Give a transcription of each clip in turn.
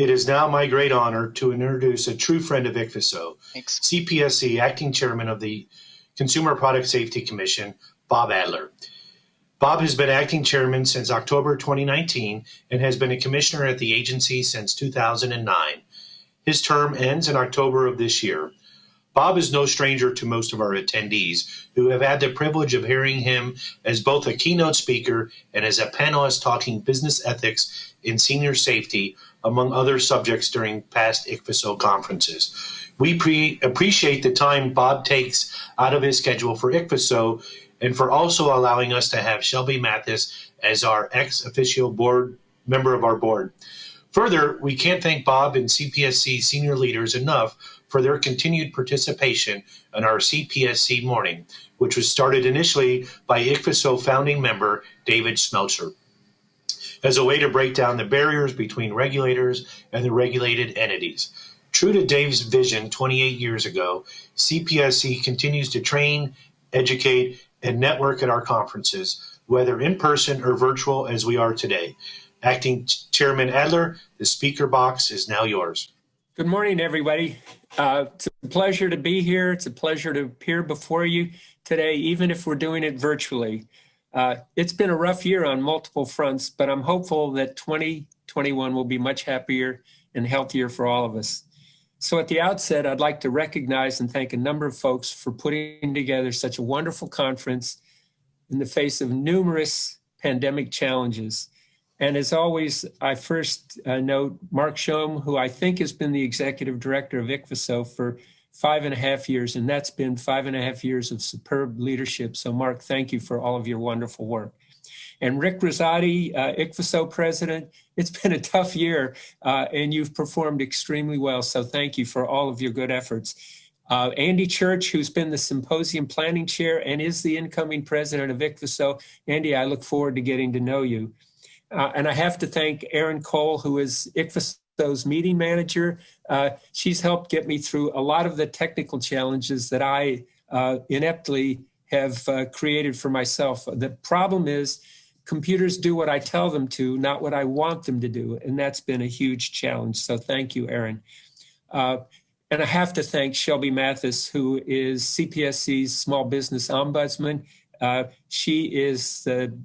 It is now my great honor to introduce a true friend of ICPHSO, Thanks. CPSC Acting Chairman of the Consumer Product Safety Commission, Bob Adler. Bob has been acting chairman since October 2019 and has been a commissioner at the agency since 2009. His term ends in October of this year. Bob is no stranger to most of our attendees who have had the privilege of hearing him as both a keynote speaker and as a panelist talking business ethics in senior safety, among other subjects during past ICPHSO conferences. We pre- appreciate the time Bob takes out of his schedule for ICPHSO and for also allowing us to have Shelby Mathis as our ex officio board member of our board. Further, we can't thank Bob and CPSC senior leaders enough for their continued participation in our CPSC morning, which was started initially by ICPHSO founding member David Schmeltzer as a way to break down the barriers between regulators and the regulated entities. True to Dave's vision 28 years ago, CPSC continues to train, educate, and network at our conferences, whether in person or virtual as we are today. Acting Chairman Adler, the speaker box is now yours. Good morning, everybody. Uh, it's a pleasure to be here. It's a pleasure to appear before you today, even if we're doing it virtually. Uh, it's been a rough year on multiple fronts, but I'm hopeful that 2021 will be much happier and healthier for all of us. So at the outset, I'd like to recognize and thank a number of folks for putting together such a wonderful conference in the face of numerous pandemic challenges. And as always, I first uh, note Mark Schoem, who I think has been the executive director of ICPHSO for five and a half years, and that's been five and a half years of superb leadership. So Mark, thank you for all of your wonderful work. And Rick Rosati, uh, ICPHSO president, it's been a tough year uh, and you've performed extremely well. So thank you for all of your good efforts. Uh, Andy Church, who's been the symposium planning chair and is the incoming president of ICPHSO. Andy, I look forward to getting to know you. Uh, and I have to thank Erin Cole, who is ICPHSO's meeting manager. Uh, she's helped get me through a lot of the technical challenges that I uh, ineptly have uh, created for myself. The problem is computers do what I tell them to, not what I want them to do. And that's been a huge challenge. So thank you, Erin. Uh, and I have to thank Shelby Mathis, who is CPSC's Small Business Ombudsman. Uh, she is the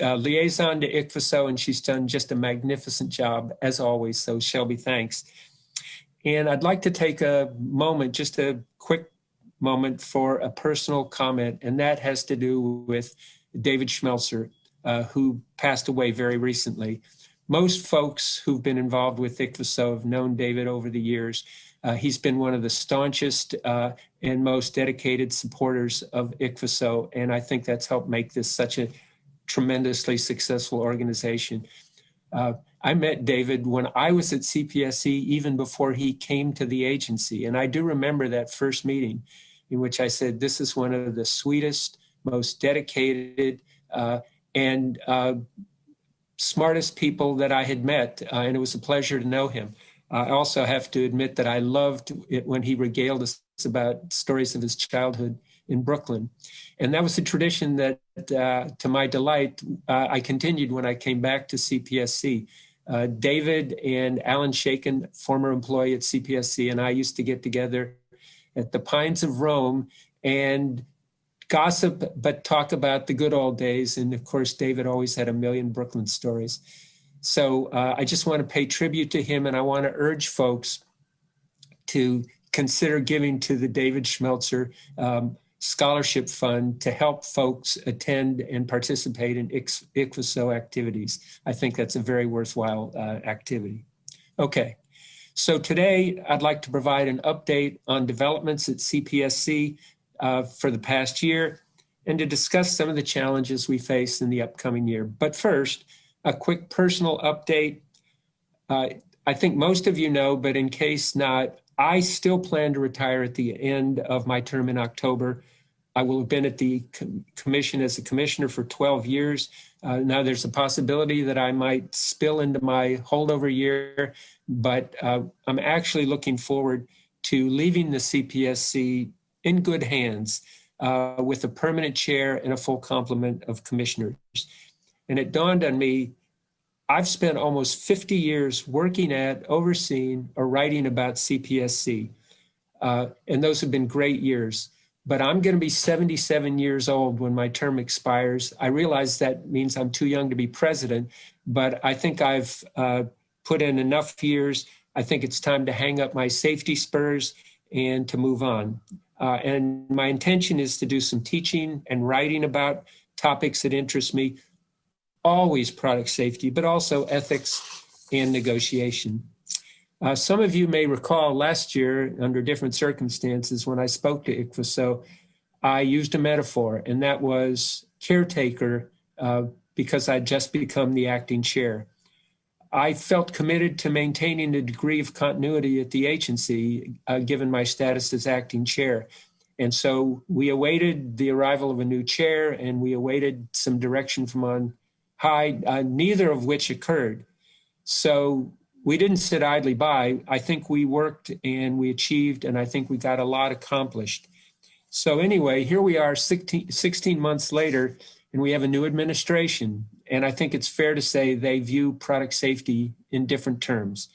uh, liaison to ICPHSO, and she's done just a magnificent job, as always. So Shelby, thanks. And I'd like to take a moment, just a quick moment for a personal comment, and that has to do with David Schmeltzer, uh, who passed away very recently. Most folks who've been involved with ICPHSO have known David over the years. Uh, he's been one of the staunchest uh, and most dedicated supporters of ICPHSO, and I think that's helped make this such a tremendously successful organization. Uh, I met David when I was at CPSC, even before he came to the agency. And I do remember that first meeting in which I said, this is one of the sweetest, most dedicated, uh, and uh, smartest people that I had met. Uh, and it was a pleasure to know him. I also have to admit that I loved it when he regaled us about stories of his childhood in Brooklyn. And that was a tradition that, uh, to my delight, uh, I continued when I came back to CPSC. Uh, David and Alan Shaken, former employee at CPSC, and I used to get together at the Pines of Rome and gossip, but talk about the good old days. And of course, David always had a million Brooklyn stories. So uh, I just want to pay tribute to him and I want to urge folks to consider giving to the David Schmeltzer um, Scholarship Fund to help folks attend and participate in ICPHSO activities. I think that's a very worthwhile uh, activity. Okay, so today I'd like to provide an update on developments at CPSC uh, for the past year and to discuss some of the challenges we face in the upcoming year. But first, a quick personal update. Uh, I think most of you know, but in case not, I still plan to retire at the end of my term in October. I will have been at the commission as a commissioner for 12 years. Uh, now there's a possibility that I might spill into my holdover year, but uh, I'm actually looking forward to leaving the CPSC in good hands uh, with a permanent chair and a full complement of commissioners. And it dawned on me, I've spent almost 50 years working at, overseeing, or writing about CPSC. Uh, and those have been great years. But I'm going to be 77 years old when my term expires. I realize that means I'm too young to be president, but I think I've uh, put in enough years. I think it's time to hang up my safety spurs and to move on. Uh, and my intention is to do some teaching and writing about topics that interest me, always product safety, but also ethics and negotiation. Uh, some of you may recall last year, under different circumstances, when I spoke to ICPHSO, I used a metaphor, and that was caretaker uh, because I'd just become the acting chair. I felt committed to maintaining a degree of continuity at the agency, uh, given my status as acting chair. And so we awaited the arrival of a new chair and we awaited some direction from on high, uh, neither of which occurred. So we didn't sit idly by. I think we worked and we achieved, and I think we got a lot accomplished. So anyway, here we are 16, 16 months later, and we have a new administration. And I think it's fair to say they view product safety in different terms.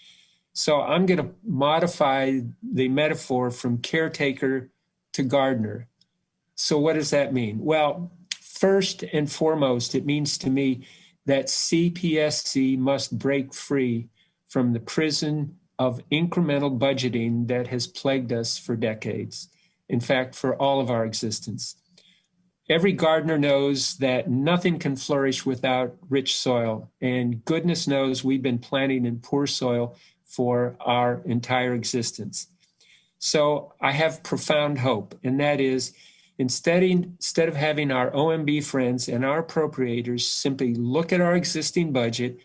So I'm going to modify the metaphor from caretaker to gardener. So what does that mean? Well, first and foremost, it means to me that CPSC must break free from the prison of incremental budgeting that has plagued us for decades. In fact, for all of our existence. Every gardener knows that nothing can flourish without rich soil, and goodness knows we've been planting in poor soil for our entire existence. So I have profound hope, and that is instead, instead of having our OMB friends and our appropriators simply look at our existing budget,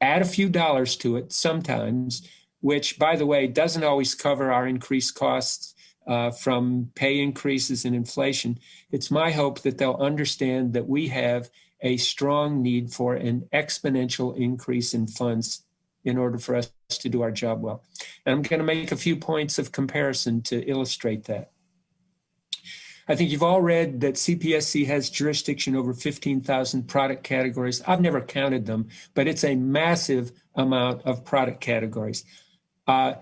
add a few dollars to it sometimes, which, by the way, doesn't always cover our increased costs uh, from pay increases and inflation, it's my hope that they'll understand that we have a strong need for an exponential increase in funds in order for us to do our job well. And I'm going to make a few points of comparison to illustrate that. I think you've all read that CPSC has jurisdiction over 15,000 product categories. I've never counted them, but it's a massive amount of product categories. Uh,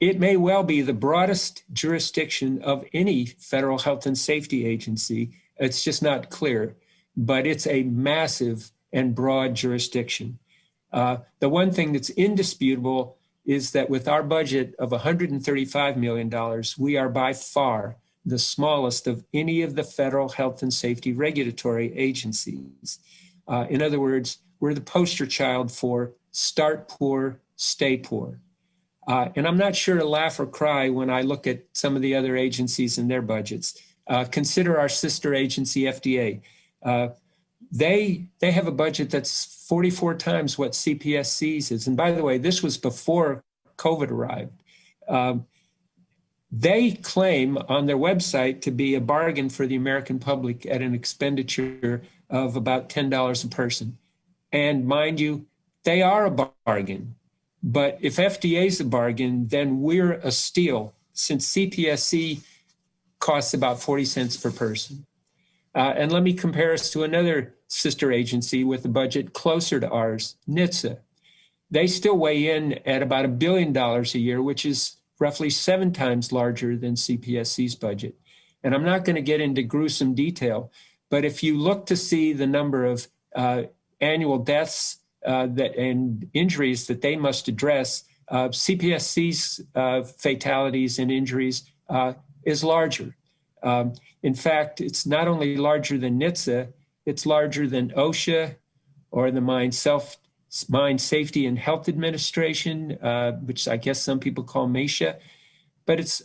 it may well be the broadest jurisdiction of any federal health and safety agency. It's just not clear, but it's a massive and broad jurisdiction. Uh, the one thing that's indisputable is that with our budget of $135 million, we are by far the smallest of any of the federal health and safety regulatory agencies. Uh, in other words, we're the poster child for start poor, stay poor. Uh, and I'm not sure to laugh or cry when I look at some of the other agencies and their budgets. Uh, consider our sister agency, FDA. Uh, they they have a budget that's 44 times what CPSC's is. And by the way, this was before COVID arrived. Um, they claim on their website to be a bargain for the American public at an expenditure of about $10 a person. And mind you, they are a bargain. But if FDA is a bargain, then we're a steal since CPSC costs about 40 cents per person. Uh, and let me compare us to another sister agency with a budget closer to ours, NHTSA. They still weigh in at about a billion dollars a year, which is roughly seven times larger than CPSC's budget. And I'm not going to get into gruesome detail, but if you look to see the number of uh, annual deaths uh, that and injuries that they must address, uh, CPSC's uh, fatalities and injuries uh, is larger. Um, in fact, it's not only larger than NHTSA, it's larger than OSHA or the Mine Self Mine Safety and Health Administration, uh, which I guess some people call MSHA, but it's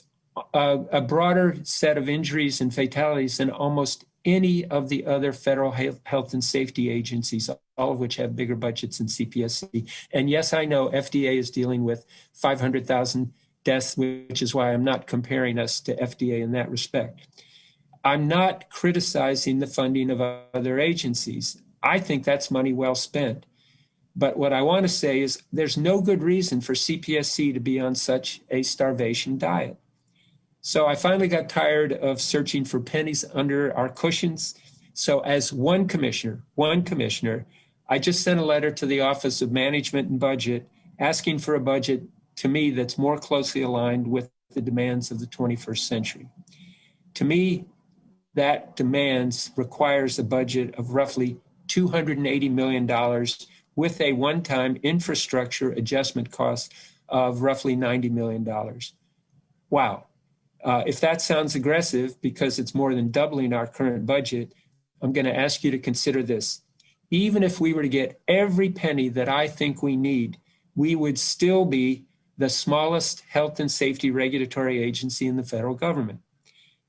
a, a broader set of injuries and fatalities than almost any of the other federal health and safety agencies, all of which have bigger budgets than CPSC. And yes, I know FDA is dealing with 500,000 deaths, which is why I'm not comparing us to FDA in that respect. I'm not criticizing the funding of other agencies. I think that's money well spent. But what I want to say is there's no good reason for CPSC to be on such a starvation diet. So I finally got tired of searching for pennies under our cushions. So as one commissioner, one commissioner, I just sent a letter to the Office of Management and Budget asking for a budget to me that's more closely aligned with the demands of the 21st century. To me, that demands requires a budget of roughly $280 million with a one-time infrastructure adjustment cost of roughly $90 million. Wow. Uh, if that sounds aggressive because it's more than doubling our current budget, I'm going to ask you to consider this. Even if we were to get every penny that I think we need, we would still be the smallest health and safety regulatory agency in the federal government.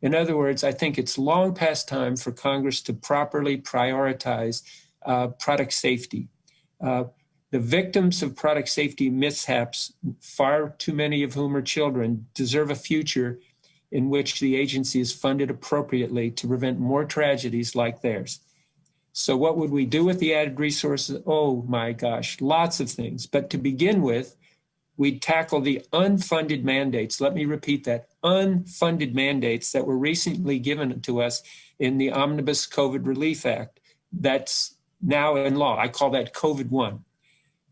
In other words, I think it's long past time for Congress to properly prioritize uh, product safety. Uh, the victims of product safety mishaps, far too many of whom are children, deserve a future in which the agency is funded appropriately to prevent more tragedies like theirs. So what would we do with the added resources? Oh my gosh, lots of things. But to begin with, we'd tackle the unfunded mandates. Let me repeat that, unfunded mandates that were recently given to us in the Omnibus COVID Relief Act. That's now in law. I call that COVID 1.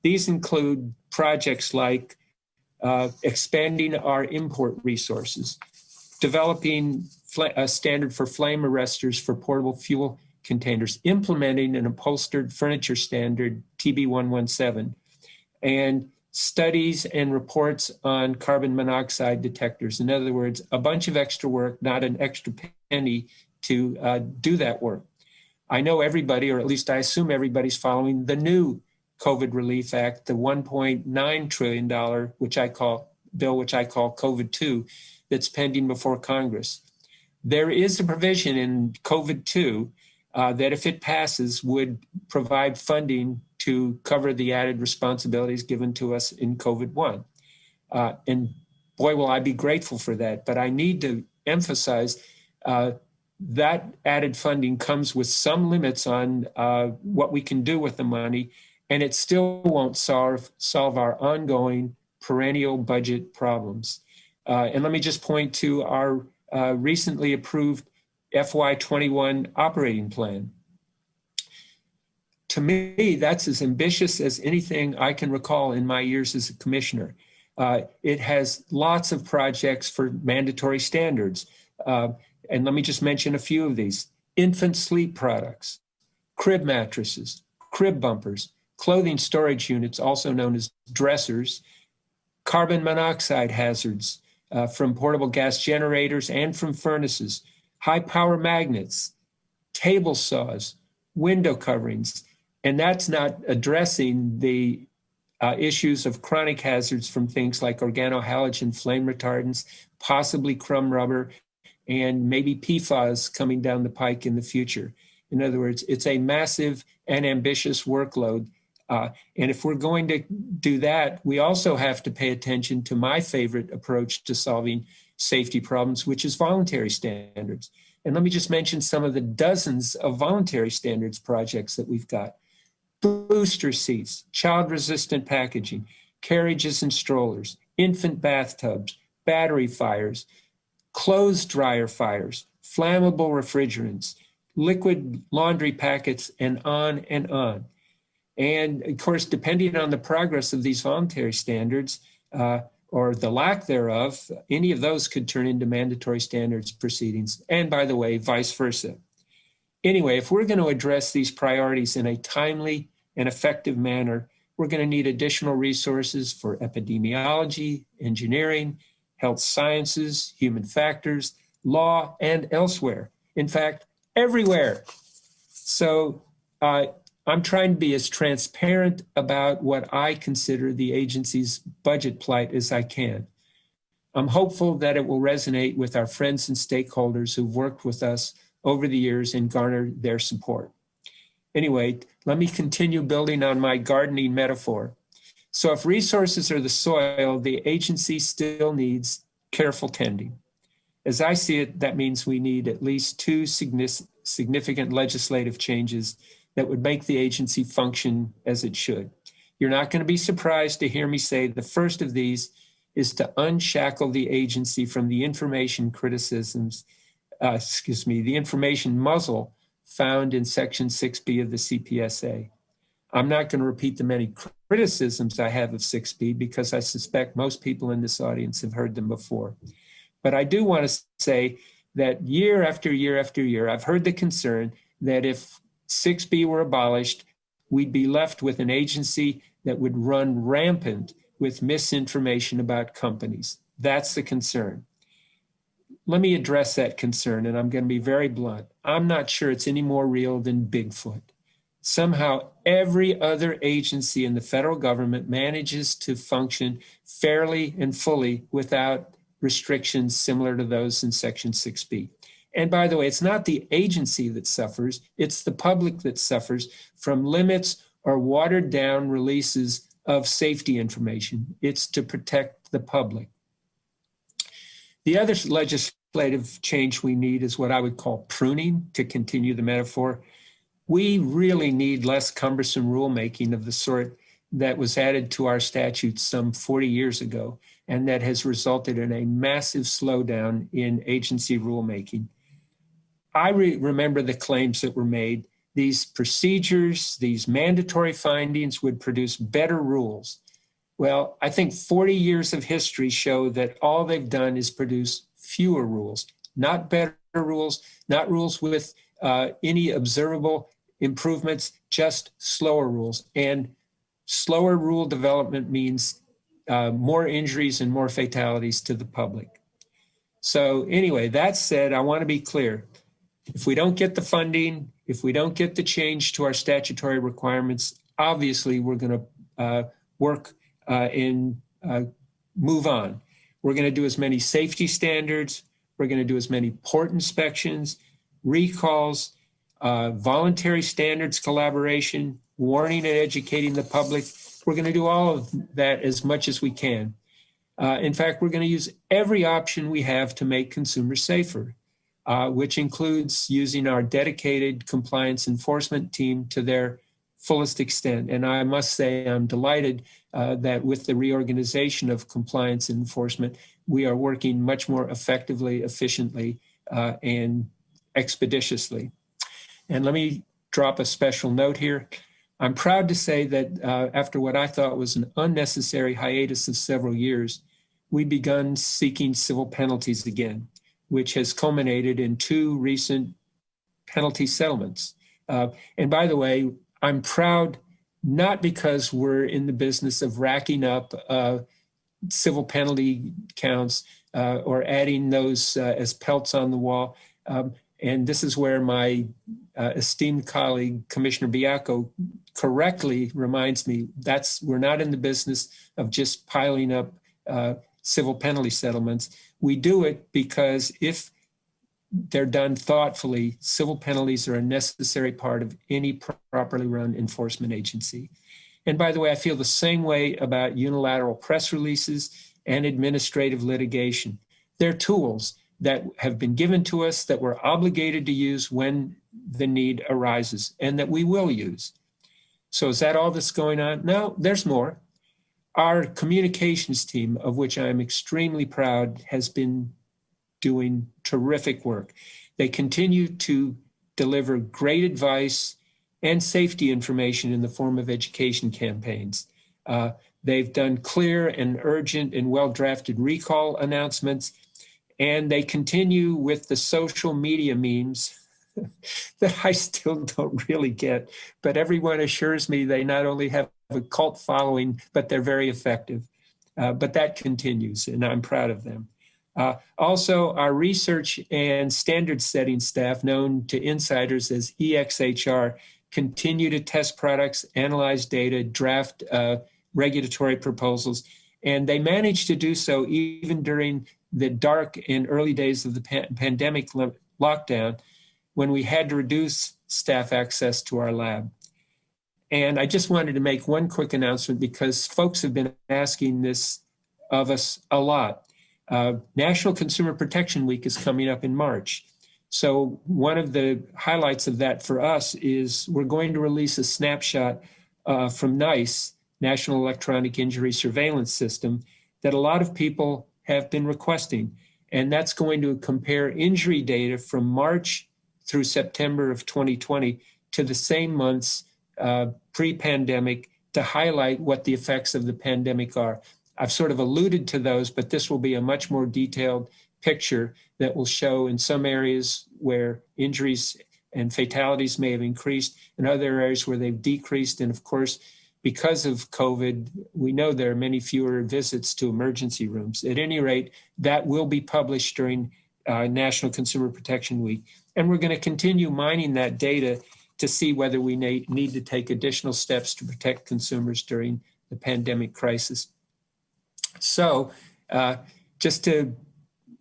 These include projects like uh, expanding our import resources, developing a standard for flame arresters for portable fuel containers, implementing an upholstered furniture standard TB117, and studies and reports on carbon monoxide detectors. In other words, a bunch of extra work, not an extra penny to uh, do that work. I know everybody, or at least I assume everybody's following the new COVID Relief Act, the $1.9 trillion, which I call bill, which I call COVID 2, that's pending before Congress. There is a provision in COVID 2 uh, that, if it passes, would provide funding to cover the added responsibilities given to us in COVID 1. Uh, and boy, will I be grateful for that. But I need to emphasize uh, that added funding comes with some limits on uh, what we can do with the money, and it still won't solve, solve our ongoing perennial budget problems. Uh, and let me just point to our uh, recently approved FY21 operating plan. To me, that's as ambitious as anything I can recall in my years as a commissioner. Uh, it has lots of projects for mandatory standards. And let me just mention a few of these. Infant sleep products, crib mattresses, crib bumpers, clothing storage units, also known as dressers, carbon monoxide hazards uh, from portable gas generators and from furnaces, high power magnets, table saws, window coverings. And that's not addressing the uh, issues of chronic hazards from things like organohalogen flame retardants, possibly crumb rubber, and maybe PFAS coming down the pike in the future. In other words, it's a massive and ambitious workload. Uh, and if we're going to do that, we also have to pay attention to my favorite approach to solving safety problems, which is voluntary standards. And let me just mention some of the dozens of voluntary standards projects that we've got. Booster seats, child-resistant packaging, carriages and strollers, infant bathtubs, battery fires, clothes dryer fires, flammable refrigerants, liquid laundry packets, and on and on. And of course, depending on the progress of these voluntary standards uh, or the lack thereof, any of those could turn into mandatory standards proceedings. And by the way, vice versa. Anyway, if we're going to address these priorities in a timely and effective manner, we're going to need additional resources for epidemiology, engineering, health sciences, human factors, law, and elsewhere. In fact, everywhere. So uh, I'm trying to be as transparent about what I consider the agency's budget plight as I can. I'm hopeful that it will resonate with our friends and stakeholders who've worked with us over the years and garnered their support. Anyway, let me continue building on my gardening metaphor. So if resources are the soil, the agency still needs careful tending. As I see it, that means we need at least two significant legislative changes that would make the agency function as it should. You're not going to be surprised to hear me say the first of these is to unshackle the agency from the information criticisms, uh, excuse me, the information muzzle found in Section 6B of the CPSA. I'm not going to repeat the many criticisms I have of 6B because I suspect most people in this audience have heard them before. But I do want to say that year after year after year, I've heard the concern that if 6B were abolished, we'd be left with an agency that would run rampant with misinformation about companies. That's the concern. Let me address that concern, and I'm going to be very blunt. I'm not sure it's any more real than Bigfoot. Somehow, every other agency in the federal government manages to function fairly and fully without restrictions similar to those in Section 6B. And by the way, it's not the agency that suffers, it's the public that suffers from limits or watered down releases of safety information. It's to protect the public. The other legislative change we need is what I would call pruning, to continue the metaphor. We really need less cumbersome rulemaking of the sort that was added to our statutes some 40 years ago, and that has resulted in a massive slowdown in agency rulemaking. I re remember the claims that were made these procedures, these mandatory findings would produce better rules. Well, I think 40 years of history show that all they've done is produce fewer rules, not better rules, not rules with uh, any observable improvements, just slower rules. And slower rule development means uh, more injuries and more fatalities to the public. So anyway, that said, I want to be clear. If we don't get the funding, if we don't get the change to our statutory requirements, obviously we're going to uh, work uh, and uh, move on. We're going to do as many safety standards. We're going to do as many port inspections, recalls, uh, voluntary standards collaboration, warning and educating the public. We're going to do all of that as much as we can. Uh, in fact, we're going to use every option we have to make consumers safer uh, which includes using our dedicated compliance enforcement team to their fullest extent. And I must say, I'm delighted uh, that with the reorganization of compliance enforcement, we are working much more effectively, efficiently, uh, and expeditiously. And let me drop a special note here. I'm proud to say that uh, after what I thought was an unnecessary hiatus of several years, we begun seeking civil penalties again which has culminated in two recent penalty settlements. Uh, and by the way, I'm proud not because we're in the business of racking up uh, civil penalty counts uh, or adding those uh, as pelts on the wall. Um, and this is where my uh, esteemed colleague, Commissioner Baiocco, correctly reminds me that's we're not in the business of just piling up uh, civil penalty settlements. We do it because if they're done thoughtfully, civil penalties are a necessary part of any properly run enforcement agency. And by the way, I feel the same way about unilateral press releases and administrative litigation. They're tools that have been given to us that we're obligated to use when the need arises and that we will use. So is that all that's going on? No, there's more. Our communications team, of which I am extremely proud, has been doing terrific work. They continue to deliver great advice and safety information in the form of education campaigns. Uh, they've done clear and urgent and well-drafted recall announcemements, and they continue with the social media memes that I still don't really get, but everyone assures me they not only have a cult following, but they're very effective. Uh, but that continues, and I'm proud of them. Uh, also, our research and standard setting staff, known to insiders as EXHR, continue to test products, analyze data, draft uh, regulatory proposals, and they managed to do so even during the dark and early days of the pan pandemic lockdown when we had to reduce staff access to our lab. And I just wanted to make one quick announcement because folks have been asking this of us a lot. Uh, National Consumer Protection Week is coming up in March. So one of the highlights of that for us is we're going to release a snapshot uh, from NEISS, National Electronic Injury Surveillance System, that a lot of people have been requesting. And that's going to compare injury data from March through September of 2020 to the same months uh, pre-pandemic to highlight what the effects of the pandemic are. I've sort of alluded to those, but this will be a much more detailed picture that will show in some areas where injuries and fatalities may have increased, in other areas where they've decreased. And of course, because of COVID, we know there are many fewer visits to emergency rooms. At any rate, that will be published during uh, National Consumer Protection Week. And we're going to continue mining that data to see whether we need to take additional steps to protect consumers during the pandemic crisis. So uh, just to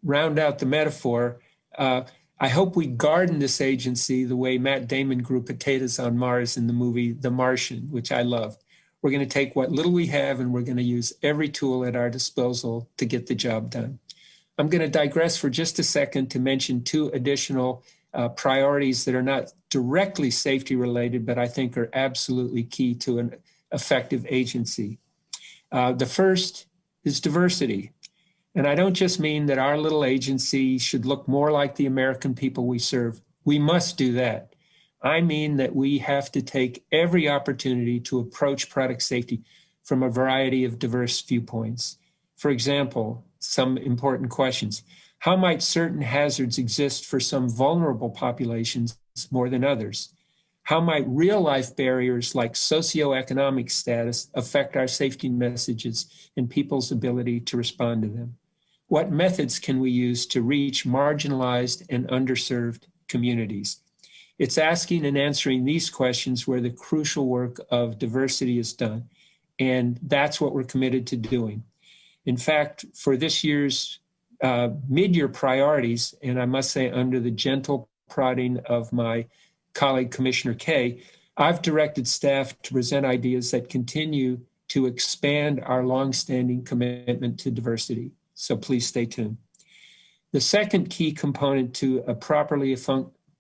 round out the metaphor, uh, I hope we garden this agency the way Matt Damon grew potatoes on Mars in the movie The Martian, which I loved. We're going to take what little we have and we're going to use every tool at our disposal to get the job done. I'm going to digress for just a second to mention two additional uh, priorities that are not directly safety related, but I think are absolutely key to an effective agency. Uh, the first is diversity. And I don't just mean that our little agency should look more like the American people we serve. We must do that. I mean that we have to take every opportunity to approach product safety from a variety of diverse viewpoints. For example, some important questions. How might certain hazards exist for some vulnerable populations more than others? How might real life barriers like socioeconomic status affect our safety messages and people's ability to respond to them? What methods can we use to reach marginalized and underserved communities? It's asking and answering these questions where the crucial work of diversity is done. And that's what we're committed to doing. In fact, for this year's uh, mid-year priorities, and I must say under the gentle prodding of my colleague, Commissioner Kaye, I've directed staff to present ideas that continue to expand our longstanding commitment to diversity. So please stay tuned. The second key component to a properly,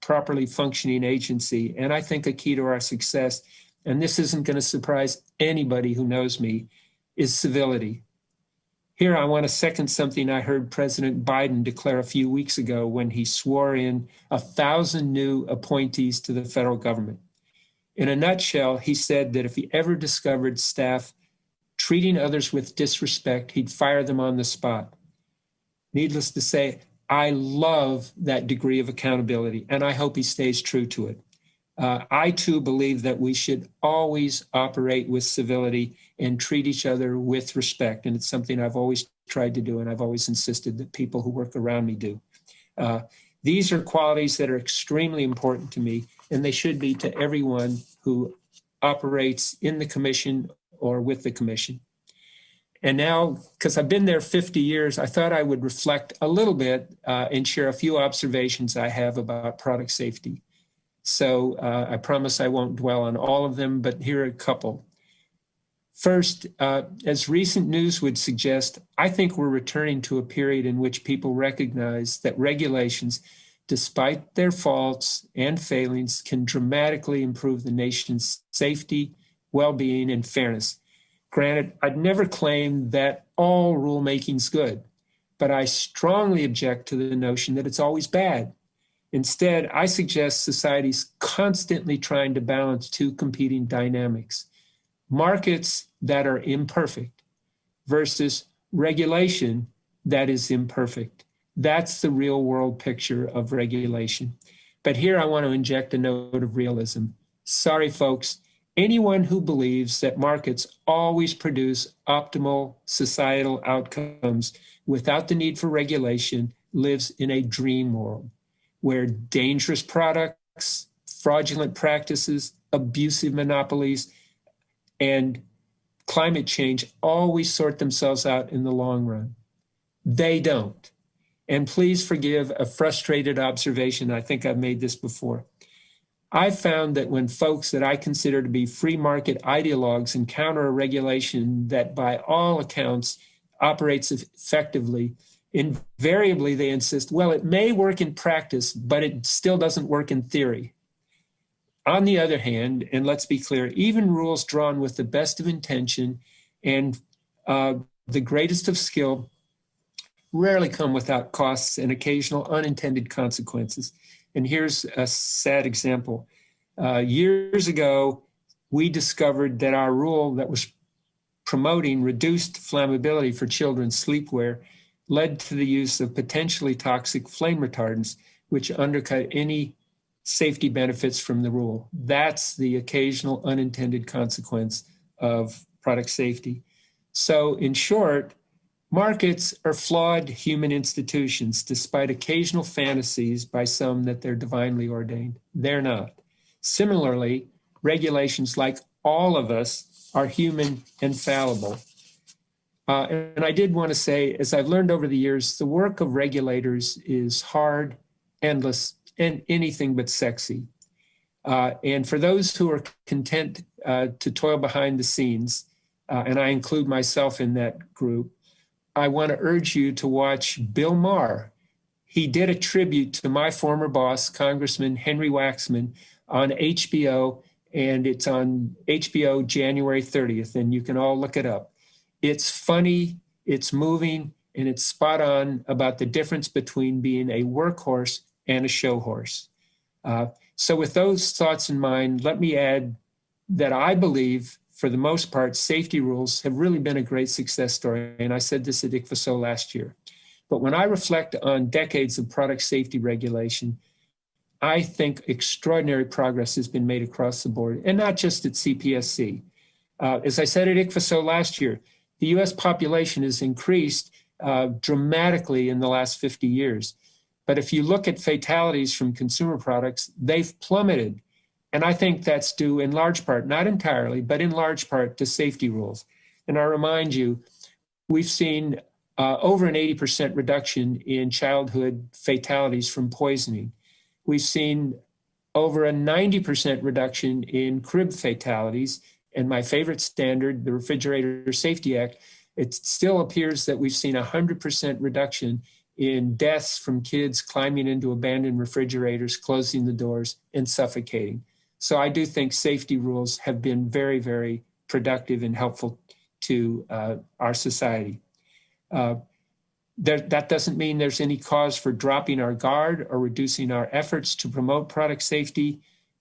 properly functioning agency, and I think a key to our success, and this isn't going to surprise anybody who knows me, is civility. Here, I want to second something I heard President Biden declare a few weeks ago when he swore in a thousand new appointees to the federal government. In a nutshell, he said that if he ever discovered staff treating others with disrespect, he'd fire them on the spot. Needless to say, I love that degree of accountability, and I hope he stays true to it. Uh, I too believe that we should always operate with civility and treat each other with respect. And it's something I've always tried to do, and I've always insisted that people who work around me do. Uh, these are qualities that are extremely important to me, and they should be to everyone who operates in the commission or with the commission. And now, because I've been there 50 years, I thought I would reflect a little bit uh, and share a few observations I have about product safety. So uh, I promise I won't dwell on all of them, but here are a couple. First, uh, as recent news would suggest, I think we're returning to a period in which people recognize that regulations, despite their faults and failings, can dramatically improve the nation's safety, well-being, and fairness. Granted, I'd never claim that all rulemaking's good, but I strongly object to the notion that it's always bad. Instead, I suggest society's constantly trying to balance two competing dynamics. Markets that are imperfect versus regulation that is imperfect. That's the real world picture of regulation. But here I want to inject a note of realism. Sorry, folks, anyone who believes that markets always produce optimal societal outcomes without the need for regulation lives in a dream world where dangerous products, fraudulent practices, abusive monopolies, and climate change always sort themselves out in the long run. They don't. And please forgive a frustrated observation. I think I've made this before. I've found that when folks that I consider to be free market ideologues encounter a regulation that by all accounts operates effectively, invariably they insist, well, it may work in practice, but it still doesn't work in theory. On the other hand, and let's be clear, even rules drawn with the best of intention and uh, the greatest of skill rarely come without costs and occasional unintended consequences. And here's a sad example. Uh, years ago, we discovered that our rule that was promoting reduced flammability for children's sleepwear led to the use of potentially toxic flame retardants, which undercut any safety benefits from the rule. That's the occasional unintended consequence of product safety. So, in short, markets are flawed human institutions, despite occasional fantasies by some that they're divinely ordained. They're not. Similarly, regulations, like all of us, are human and fallible. Uh, and I did want to say, as I've learned over the years, the work of regulators is hard, endless, and anything but sexy. Uh, and for those who are content uh, to toil behind the scenes, uh, and I include myself in that group, I want to urge you to watch Bill Maher. He did a tribute to my former boss, Congressman Henry Waxman, on HBO, and it's on HBO January 30th, and you can all look it up. It's funny, it's moving, and it's spot on about the difference between being a workhorse and a show horse. Uh, so, with those thoughts in mind, let me add that I believe, for the most part, safety rules have really been a great success story. And I said this at ICPHSO last year. But when I reflect on decades of product safety regulation, I think extraordinary progress has been made across the board, and not just at CPSC. Uh, as I said at ICPHSO last year, the US population has increased uh, dramatically in the last 50 years. But if you look at fatalities from consumer products, they've plummeted. And I think that's due in large part, not entirely, but in large part to safety rules. And I remind you, we've seen uh, over an 80% reduction in childhood fatalities from poisoning. We've seen over a 90% reduction in crib fatalities. And my favorite standard, the Refrigerator Safety Act, it still appears that we've seen a 100% reduction in deaths from kids climbing into abandoned refrigerators, closing the doors, and suffocating. So I do think safety rules have been very, very productive and helpful to uh, our society. Uh, there, that doesn't mean there's any cause for dropping our guard or reducing our efforts to promote product safety.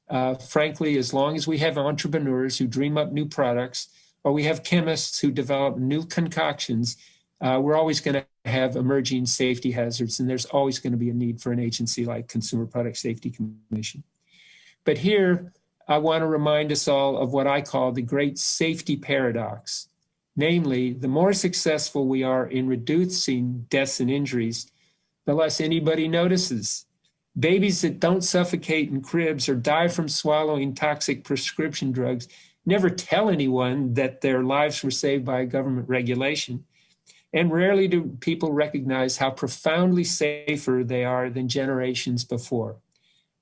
Uh, frankly, as long as we have entrepreneurs who dream up new products, or we have chemists who develop new concoctions, uh, we're always going to have emerging safety hazards, and there's always going to be a need for an agency like Consumer Product Safety Commission. But here, I want to remind us all of what I call the great safety paradox. Namely, the more successful we are in reducing deaths and injuries, the less anybody notices. Babies that don't suffocate in cribs or die from swallowing toxic prescription drugs never tell anyone that their lives were saved by a government regulation. And rarely do people recognize how profoundly safer they are than generations before.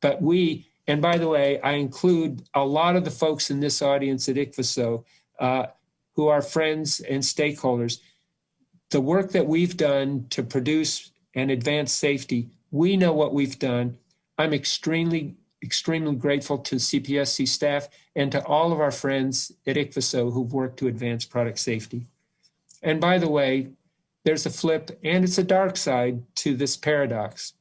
But we, and by the way, I include a lot of the folks in this audience at ICPHSO uh, who are friends and stakeholders. The work that we've done to produce and advance safety, we know what we've done. I'm extremely, extremely grateful to CPSC staff and to all of our friends at ICPHSO who've worked to advance product safety. And by the way, there's a flip and it's a dark side to this paradox.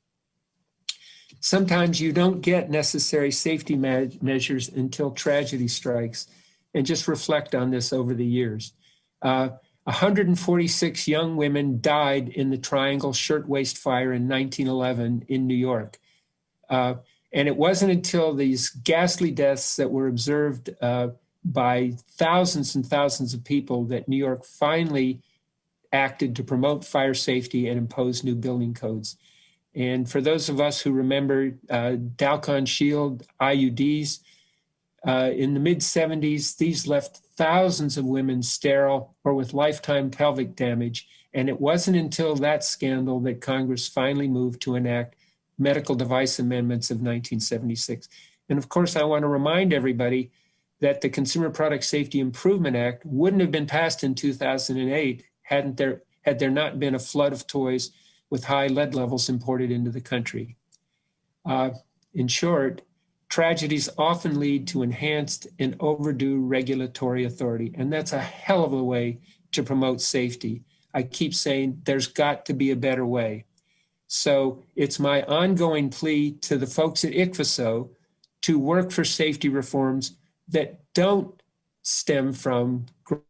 Sometimes you don't get necessary safety measures until tragedy strikes, and just reflect on this over the years. Uh, 146 young women died in the Triangle Shirtwaist Fire in 1911 in New York. Uh, and it wasn't until these ghastly deaths that were observed uh, by thousands and thousands of people that New York finally acted to promote fire safety and impose new building codes. And for those of us who remember uh, Dalkon Shield IUDs, uh, in the mid 70s, these left thousands of women sterile or with lifetime pelvic damage. And it wasn't until that scandal that Congress finally moved to enact medical device amendments of 1976. And of course, I want to remind everybody that the Consumer Product Safety Improvement Act wouldn't have been passed in 2008 hadn't there had there not been a flood of toys with high lead levels imported into the country. Uh, in short, tragedies often lead to enhanced and overdue regulatory authority, and that's a hell of a way to promote safety. I keep saying there's got to be a better way. So it's my ongoing plea to the folks at ICPHSO to work for safety reforms that don't stem from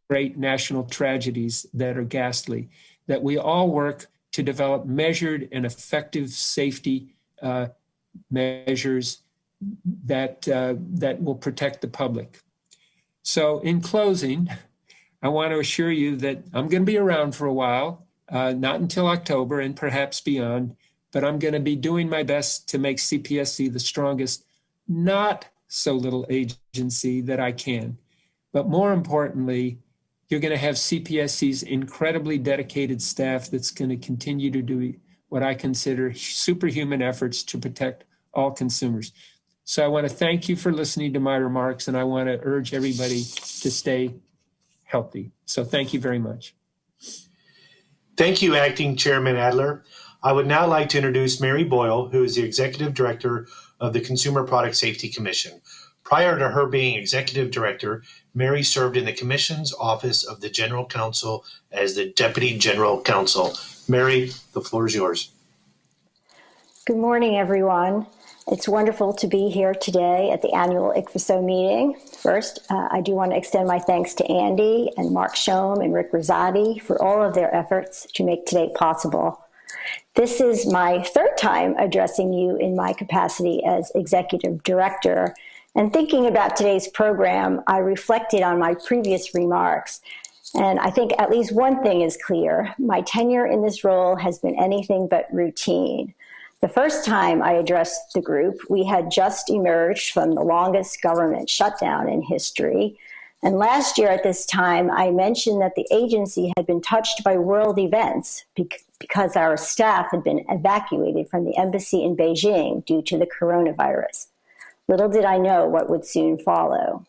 great national tragedies that are ghastly, that we all work to develop measured and effective safety uh, measures that, uh, that will protect the public. So in closing, I want to assure you that I'm going to be around for a while, uh, not until October and perhaps beyond, but I'm going to be doing my best to make CPSC the strongest, not so little agency that I can. But more importantly, you're going to have CPSC's incredibly dedicated staff that's going to continue to do what I consider superhuman efforts to protect all consumers. So I want to thank you for listening to my remarks, and I want to urge everybody to stay healthy. So thank you very much. Thank you, Acting Chairman Adler. I would now like to introduce Mary Boyle, who is the Executive Director of the Consumer Product Safety Commission. Prior to her being Executive Director, Mary served in the Commission's Office of the General Counsel as the Deputy General Counsel. Mary, the floor is yours. Good morning, everyone. It's wonderful to be here today at the annual ICPHSO meeting. First, uh, I do want to extend my thanks to Andy and Mark Schoem and Rick Rosati for all of their efforts to make today possible. This is my third time addressing you in my capacity as Executive Director. And thinking about today's program, I reflected on my previous remarks. And I think at least one thing is clear. My tenure in this role has been anything but routine. The first time I addressed the group, we had just emerged from the longest government shutdown in history. And last year at this time, I mentioned that the agency had been touched by world events because our staff had been evacuated from the embassy in Beijing due to the coronavirus. Little did I know what would soon follow.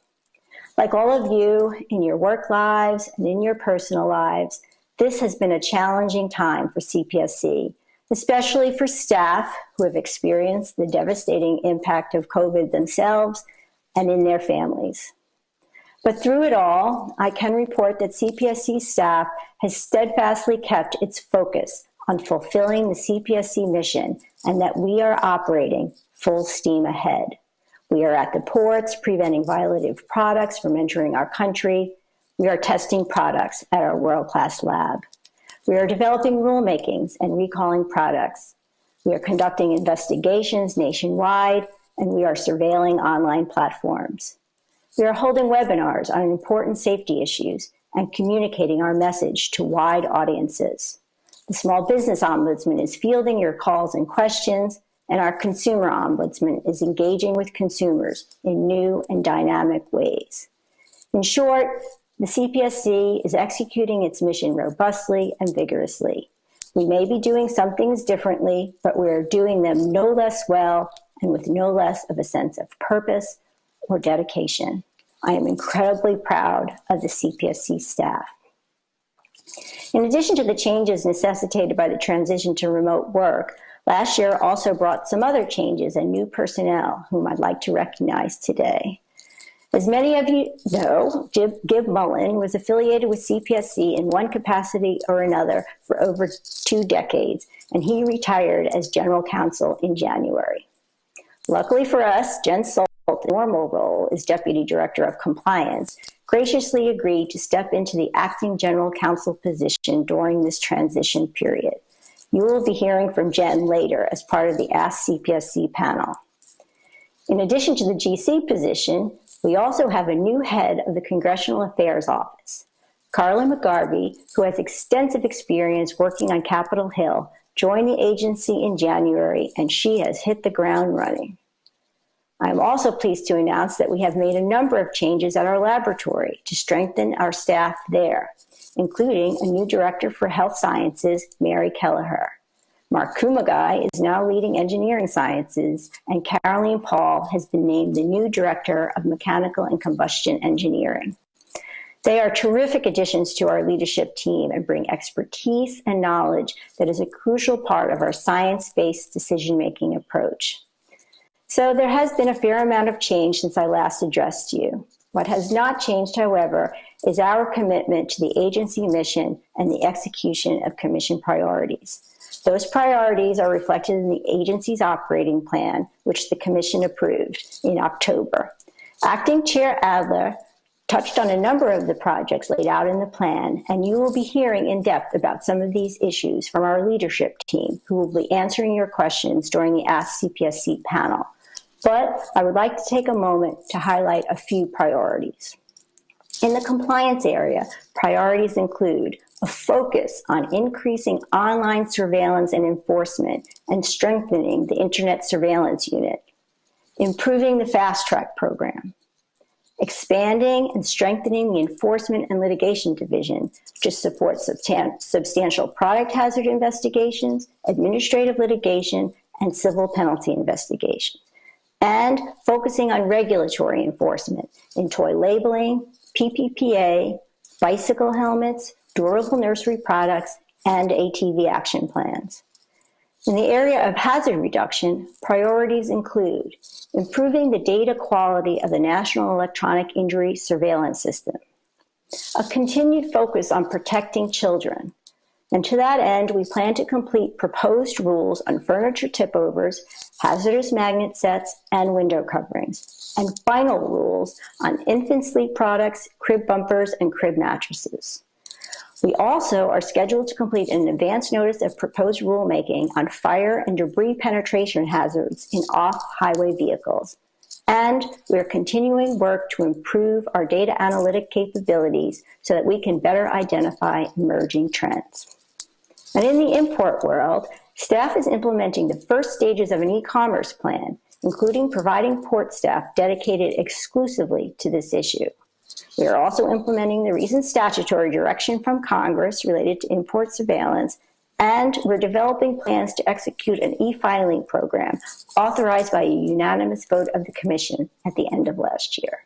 Like all of you in your work lives and in your personal lives, this has been a challenging time for CPSC especially for staff who have experienced the devastating impact of COVID themselves and in their families. But through it all, I can report that CPSC staff has steadfastly kept its focus on fulfilling the CPSC mission and that we are operating full steam ahead. We are at the ports preventing violative products from entering our country. We are testing products at our world-class lab. We are developing rulemakings and recalling products. We are conducting investigations nationwide, and we are surveilling online platforms. We are holding webinars on important safety issues and communicating our message to wide audiences. The Small Business Ombudsman is fielding your calls and questions, and our Consumer Ombudsman is engaging with consumers in new and dynamic ways. In short, the CPSC is executing its mission robustly and vigorously. We may be doing some things differently, but we are doing them no less well and with no less of a sense of purpose or dedication. I am incredibly proud of the CPSC staff. In addition to the changes necessitated by the transition to remote work, last year also brought some other changes and new personnel whom I'd like to recognize today. As many of you know, Gib, Mullan was affiliated with CPSC in one capacity or another for over two decades, and he retired as general counsel in January. Luckily for us, Jen Salt, the normal role as deputy director of compliance, graciously agreed to step into the acting general counsel position during this transition period. You will be hearing from Jen later as part of the Ask CPSC panel. In addition to the GC position, we also have a new head of the Congressional Affairs Office. Carla McGarvey, who has extensive experience working on Capitol Hill, joined the agency in January and she has hit the ground running. I'm also pleased to announce that we have made a number of changes at our laboratory to strengthen our staff there, including a new director for health sciences, Mary Kelleher. Mark Kumagai is now leading engineering sciences, and Caroline Paul has been named the new director of mechanical and combustion engineering. They are terrific additions to our leadership team and bring expertise and knowledge that is a crucial part of our science-based decision-making approach. So there has been a fair amount of change since I last addressed you. What has not changed, however, is our commitment to the agency mission and the execution of commission priorities. Those priorities are reflected in the agency's operating plan, which the Commission approved in October. Acting Chair Adler touched on a number of the projects laid out in the plan, and you will be hearing in depth about some of these issues from our leadership team, who will be answering your questions during the Ask CPSC panel. But I would like to take a moment to highlight a few priorities. In the compliance area, priorities include a focus on increasing online surveillance and enforcement and strengthening the Internet Surveillance Unit, improving the Fast Track program, expanding and strengthening the Enforcement and Litigation Division to support substantial product hazard investigations, administrative litigation, and civil penalty investigations, and focusing on regulatory enforcement in toy labeling, PPPA, bicycle helmets, durable nursery products, and ATV action plans. In the area of hazard reduction, priorities include improving the data quality of the National Electronic Injury Surveillance System, a continued focus on protecting children, and to that end, we plan to complete proposed rules on furniture tip-overs, hazardous magnet sets, and window coverings, and final rules on infant sleep products, crib bumpers, and crib mattresses. We also are scheduled to complete an advance notice of proposed rulemaking on fire and debris penetration hazards in off-highway vehicles. And we're continuing work to improve our data analytic capabilities so that we can better identify emerging trends. And in the import world, staff is implementing the first stages of an e-commerce plan, including providing port staff dedicated exclusively to this issue. We are also implementing the recent statutory direction from Congress related to import surveillance, and we're developing plans to execute an e-filing program authorized by a unanimous vote of the Commission at the end of last year.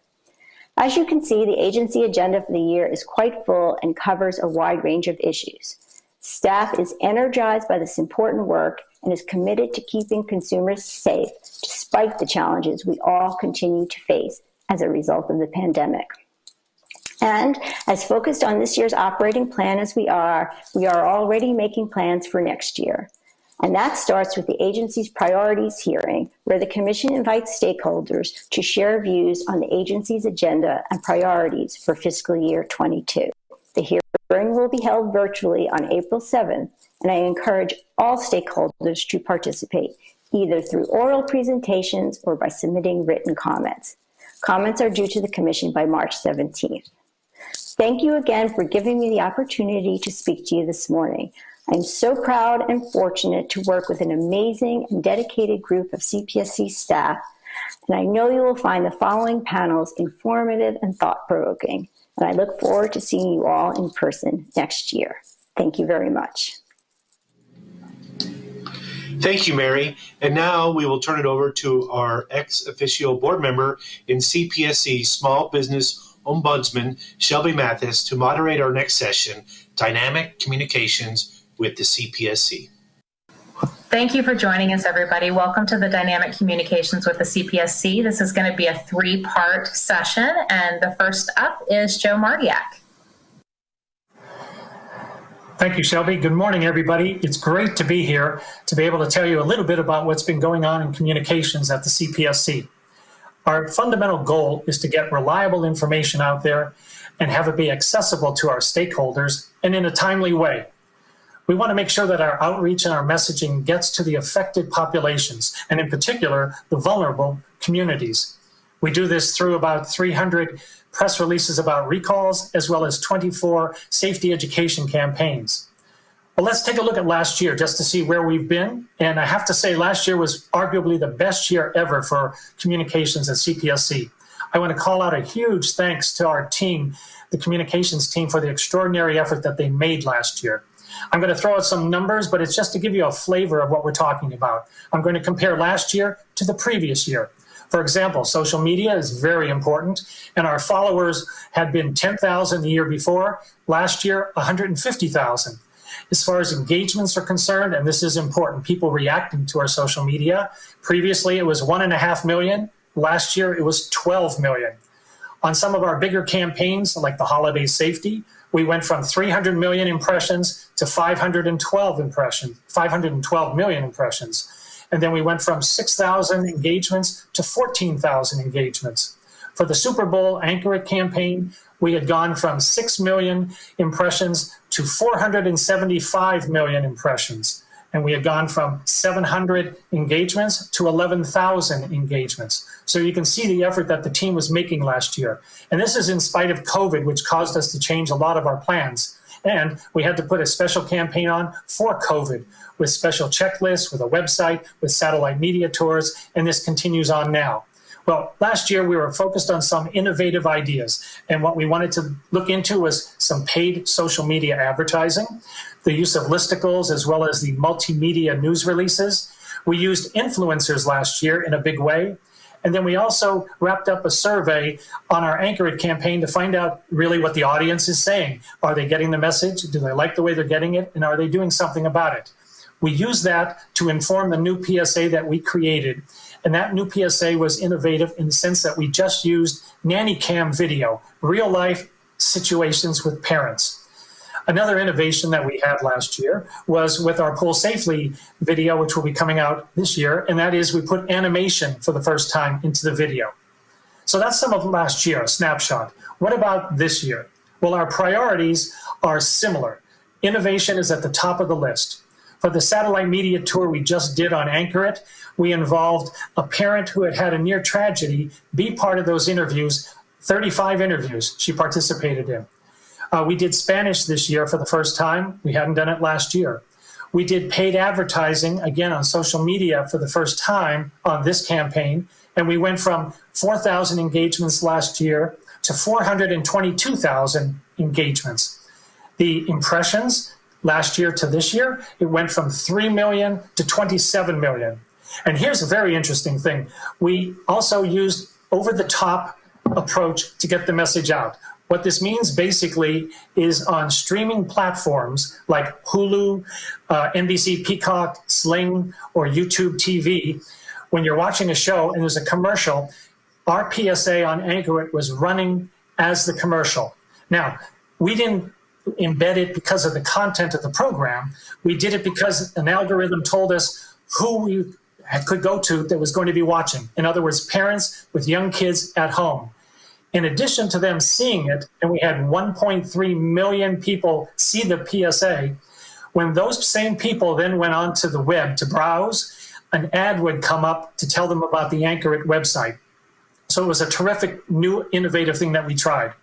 As you can see, the agency agenda for the year is quite full and covers a wide range of issues. Staff is energized by this important work and is committed to keeping consumers safe despite the challenges we all continue to face as a result of the pandemic. And as focused on this year's operating plan as we are, we are already making plans for next year. And that starts with the agency's priorities hearing, where the Commission invites stakeholders to share views on the agency's agenda and priorities for fiscal year 22. The hearing will be held virtually on April 7th, and I encourage all stakeholders to participate, either through oral presentations or by submitting written comments. Comments are due to the Commission by March 17th. Thank you again for giving me the opportunity to speak to you this morning. I'm so proud and fortunate to work with an amazing and dedicated group of CPSC staff, and I know you will find the following panels informative and thought-provoking, and I look forward to seeing you all in person next year. Thank you very much. Thank you, Mary. And now we will turn it over to our ex officio board member in CPSC Small Business Ombudsman Shelby Mathis to moderate our next session, Dynamic Communications with the CPSC. Thank you for joining us, everybody. Welcome to the Dynamic Communications with the CPSC. This is going to be a three-part session, and the first up is Joe Martyak. Thank you, Shelby. Good morning, everybody. It's great to be here to be able to tell you a little bit about what's been going on in communications at the CPSC. Our fundamental goal is to get reliable information out there and have it be accessible to our stakeholders and in a timely way. We want to make sure that our outreach and our messaging gets to the affected populations, and in particular, the vulnerable communities. We do this through about 300 press releases about recalls, as well as 24 safety education campaigns. Well, let's take a look at last year just to see where we've been. And I have to say, last year was arguably the best year ever for communications at CPSC. I want to call out a huge thanks to our team, the communications team, for the extraordinary effort that they made last year. I'm going to throw out some numbers, but it's just to give you a flavor of what we're talking about. I'm going to compare last year to the previous year. For example, social media is very important, and our followers had been 10,000 the year before. Last year, 150,000 as far as engagements are concerned, and this is important, people reacting to our social media. Previously, it was one and a half million. Last year, it was 12 million. On some of our bigger campaigns, like the holiday safety, we went from 300 million impressions to 512 impressions, 512 million impressions. And then we went from 6,000 engagements to 14,000 engagements. For the Super Bowl Anchor It campaign, we had gone from 6 million impressions to 475 million impressions. And we had gone from 700 engagements to 11,000 engagements. So you can see the effort that the team was making last year. And this is in spite of COVID, which caused us to change a lot of our plans. And we had to put a special campaign on for COVID with special checklists, with a website, with satellite media tours, and this continues on now. Well, last year we were focused on some innovative ideas, and what we wanted to look into was some paid social media advertising, the use of listicles, as well as the multimedia news releases. We used influencers last year in a big way. And then we also wrapped up a survey on our Anchor It campaign to find out really what the audience is saying. Are they getting the message? Do they like the way they're getting it? And are they doing something about it? We use that to inform the new PSA that we created. And that new PSA was innovative in the sense that we just used nanny cam video, real life situations with parents. Another innovation that we had last year was with our Pool Safely video, which will be coming out this year, and that is we put animation for the first time into the video. So that's some of last year, a snapshot. What about this year? Well, our priorities are similar. Innovation is at the top of the list. For the satellite media tour we just did on Anchor It, we involved a parent who had had a near tragedy be part of those interviews, 35 interviews she participated in. Uh, we did Spanish this year for the first time. We hadn't done it last year. We did paid advertising, again, on social media for the first time on this campaign. And we went from 4,000 engagements last year to 422,000 engagements. The impressions last year to this year, it went from 3 million to 27 million. And here's a very interesting thing. We also used over the top approach to get the message out. What this means basically is on streaming platforms like Hulu, uh, NBC Peacock, Sling, or YouTube TV, when you're watching a show and there's a commercial, our PSA on Anchor It was running as the commercial. Now, we didn't embed it because of the content of the program. We did it because an algorithm told us who we could go to that was going to be watching. In other words, parents with young kids at home. In addition to them seeing it, and we had 1.3 million people see the PSA, when those same people then went onto the web to browse, an ad would come up to tell them about the Anchor It website. So it was a terrific new innovative thing that we tried.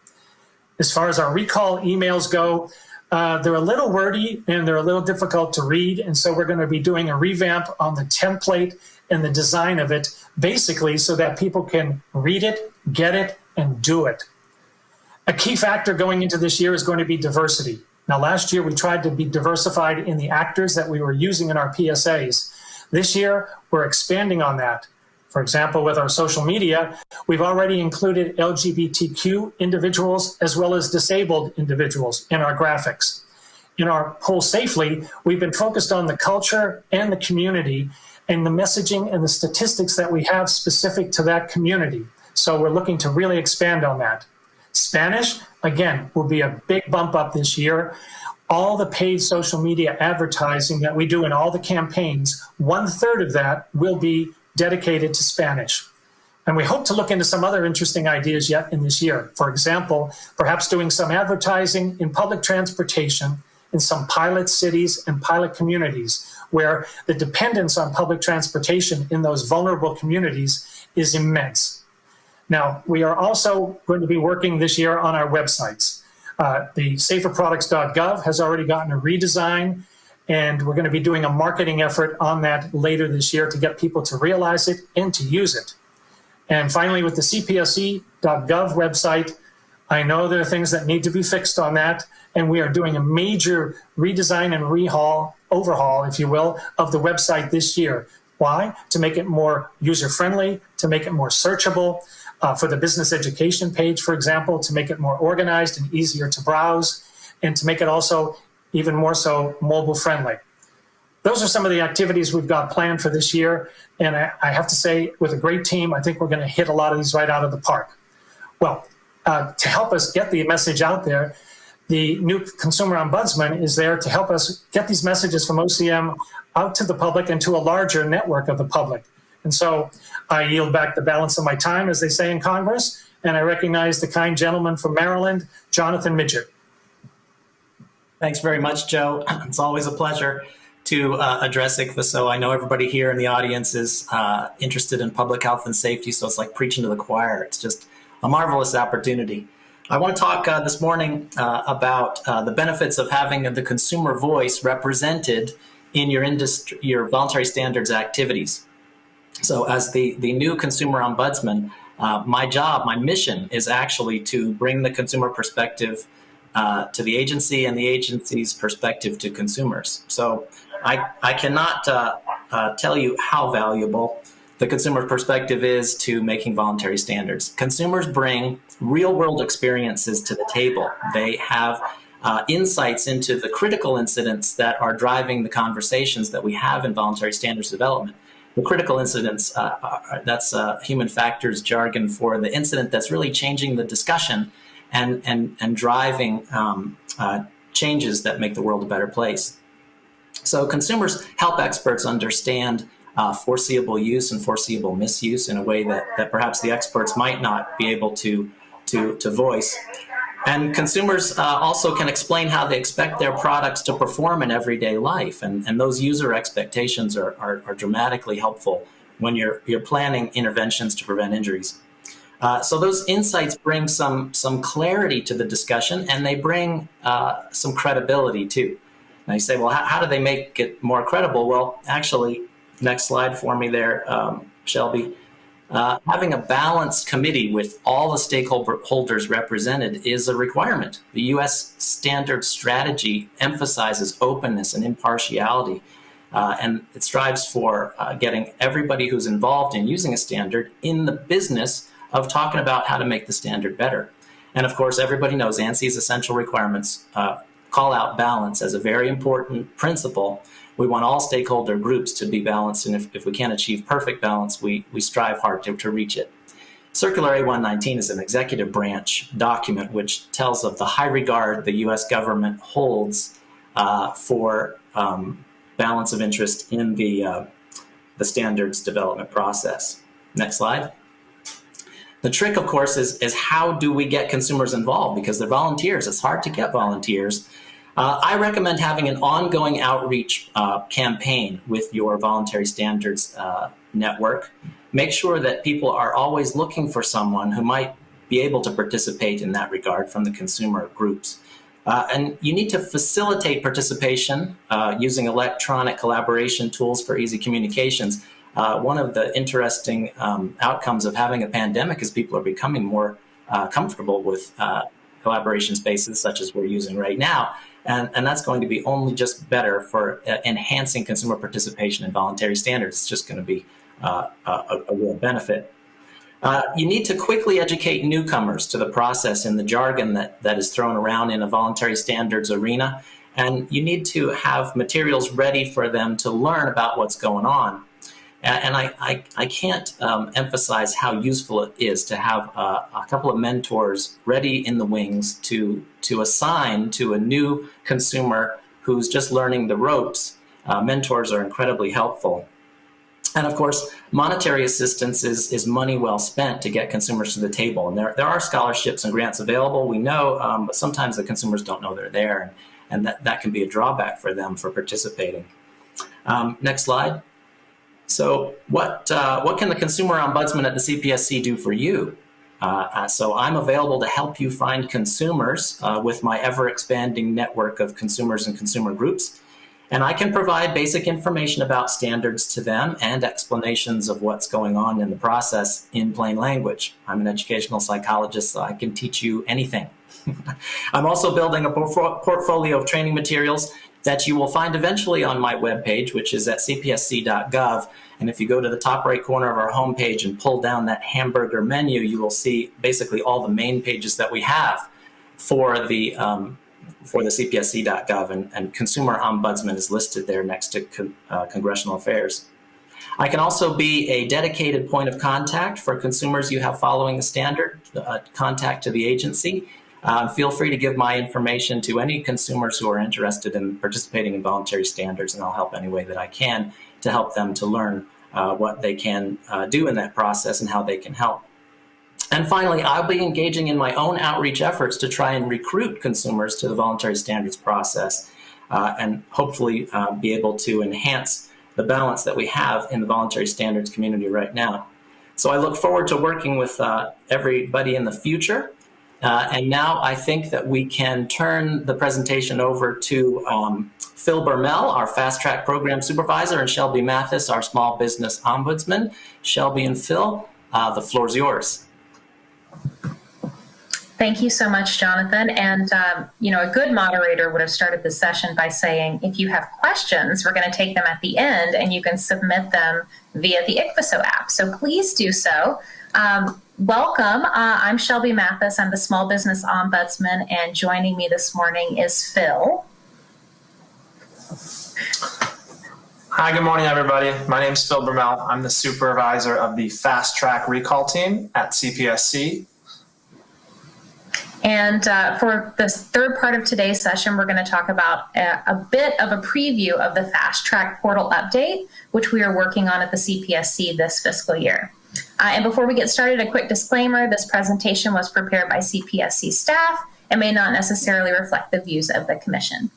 As far as our recall emails go, uh, they're a little wordy and they're a little difficult to read. And so we're going to be doing a revamp on the template and the design of it, basically so that people can read it, get it, and do it. A key factor going into this year is going to be diversity. Now, last year we tried to be diversified in the actors that we were using in our PSAs. This year, we're expanding on that. For example, with our social media, we've already included LGBTQ individuals as well as disabled individuals in our graphics. In our Pool Safely, we've been focused on the culture and the community and the messaging and the statistics that we have specific to that community. So we're looking to really expand on that. Spanish, again, will be a big bump up this year. All the paid social media advertising that we do in all the campaigns, one third of that will be dedicated to Spanish. And we hope to look into some other interesting ideas yet in this year. For example, perhaps doing some advertising in public transportation in some pilot cities and pilot communities where the dependence on public transportation in those vulnerable communities is immense. Now, we are also going to be working this year on our websites. Uh, the saferproducts.gov has already gotten a redesign and we're going to be doing a marketing effort on that later this year to get people to realize it and to use it. And finally, with the cpsc.gov website, I know there are things that need to be fixed on that, and we are doing a major redesign and rehaul, overhaul, if you will, of the website this year. Why? To make it more user-friendly, to make it more searchable, uh, for the business education page, for example, to make it more organized and easier to browse, and to make it also even more so mobile friendly. Those are some of the activities we've got planned for this year. And I, I have to say, with a great team, I think we're going to hit a lot of these right out of the park. Well, uh, to help us get the message out there, the new consumer ombudsman is there to help us get these messages from OCM out to the public and to a larger network of the public. And so I yield back the balance of my time, as they say in Congress, and I recognize the kind gentleman from Maryland, Jonathan Midgett. Thanks very much, Joe. It's always a pleasure to uh, address So I know everybody here in the audience is uh, interested in public health and safety, so it's like preaching to the choir. It's just a marvelous opportunity. I want to talk uh, this morning uh, about uh, the benefits of having the consumer voice represented in your industry, your voluntary standards activities. So as the, the new consumer ombudsman, uh, my job, my mission is actually to bring the consumer perspective uh, to the agency and the agency's perspective to consumers. So I, I cannot uh, uh, tell you how valuable the consumer perspective is to making voluntary standards. Consumers bring real world experiences to the table. They have uh, insights into the critical incidents that are driving the conversations that we have in voluntary standards development. The critical incidents, uh, are, that's uh, human factors jargon for the incident that's really changing the discussion and, and, and driving um, uh, changes that make the world a better place. So consumers help experts understand uh, foreseeable use and foreseeable misuse in a way that, that perhaps the experts might not be able to, to, to voice. And consumers uh, also can explain how they expect their products to perform in everyday life. And, and those user expectations are, are, are dramatically helpful when you're, you're planning interventions to prevent injuries. Uh, so those insights bring some some clarity to the discussion, and they bring uh, some credibility too. Now you say, well, how, how, do they make it more credible? Well, actually, next slide for me there, um, Shelby. Uh, having a balanced committee with all the stakeholders represented is a requirement. The U.S. standard strategy emphasizes openness and impartiality, uh, and it strives for uh, getting everybody who's involved in using a standard in the business of talking about how to make the standard better. And of course, everybody knows ANSI's essential requirements uh, call out balance as a very important principle. We want all stakeholder groups to be balanced, and if, if we can't achieve perfect balance, we, we strive hard to, to reach it. Circular A119 is an executive branch document which tells of the high regard the US government holds uh, for um, balance of interest in the, uh, the standards development process. Next slide. The trick, of course, is, is how do we get consumers involved? Because they're volunteers. It's hard to get volunteers. Uh, I recommend having an ongoing outreach uh, campaign with your voluntary standards uh, network. Make sure that people are always looking for someone who might be able to participate in that regard from the consumer groups. Uh, and you need to facilitate participation uh, using electronic collaboration tools for easy communications uh, one of the interesting um, outcomes of having a pandemic is people are becoming more uh, comfortable with uh, collaboration spaces such as we're using right now. And, and that's going to be only just better for uh, enhancing consumer participation in voluntary standards. It's just going to be uh, a, a, real benefit. Uh, you need to quickly educate newcomers to the process in the jargon that, that is thrown around in a voluntary standards arena. And you need to have materials ready for them to learn about what's going on. And I, I, I can't um, emphasize how useful it is to have uh, a couple of mentors ready in the wings to, to assign to a new consumer who's just learning the ropes. Uh, mentors are incredibly helpful. And of course, monetary assistance is, is money well spent to get consumers to the table. And there, there are scholarships and grants available, we know, um, but sometimes the consumers don't know they're there, and, and that, that can be a drawback for them for participating. Um, next slide. So what, uh, what can the consumer ombudsman at the CPSC do for you? Uh, uh, so I'm available to help you find consumers uh, with my ever expanding network of consumers and consumer groups. And I can provide basic information about standards to them and explanations of what's going on in the process in plain language. I'm an educational psychologist, so I can teach you anything. I'm also building a portfolio of training materials that you will find eventually on my webpage, which is at cpsc.gov. And if you go to the top right corner of our homepage and pull down that hamburger menu, you will see basically all the main pages that we have for the um, for the cpsc.gov, and, and, Consumer Ombudsman is listed there next to con uh, Congressional Affairs. I can also be a dedicated point of contact for consumers you have following the standard, uh, contact to the agency. Um, feel free to give my information to any consumers who are interested in participating in voluntary standards, and I'll help any way that I can to help them to learn uh, what they can uh, do in that process and how they can help. And finally, I'll be engaging in my own outreach efforts to try and recruit consumers to the voluntary standards process uh, and hopefully uh, be able to enhance the balance that we have in the voluntary standards community right now. So I look forward to working with uh, everybody in the future. Uh, and now I think that we can turn the presentation over to um, Phil Bermel, our Fast Track Program Supervisor, and Shelby Mathis, our Small Business Ombudsman. Shelby and Phil, uh, the floor is yours. Thank you so much, Jonathan. And, um, you know, a good moderator would have started the session by saying, if you have questions, we're going to take them at the end and you can submit them via the ICPHSO app. So please do so. Um, welcome. Uh, I'm Shelby Mathis. I'm the Small Business Ombudsman, and joining me this morning is Phil. Hi, good morning, everybody. My name is Phil Bermel. I'm the supervisor of the Fast Track Recall Team at CPSC. And uh, for the third part of today's session, we're going to talk about a, a, bit of a preview of the Fast Track portal update, which we are working on at the CPSC this fiscal year. Uh, and before we get started, a quick disclaimer this presentation was prepared by CPSC staff and may not necessarily reflect the views of the Commission.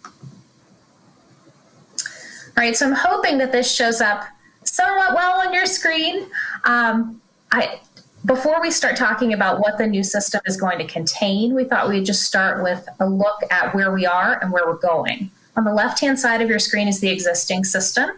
All right, so I'm hoping that this shows up somewhat well on your screen. Um, I, before we start talking about what the new system is going to contain, we thought we'd just start with a look at where we are and where we're going. On the left-hand side of your screen is the existing system.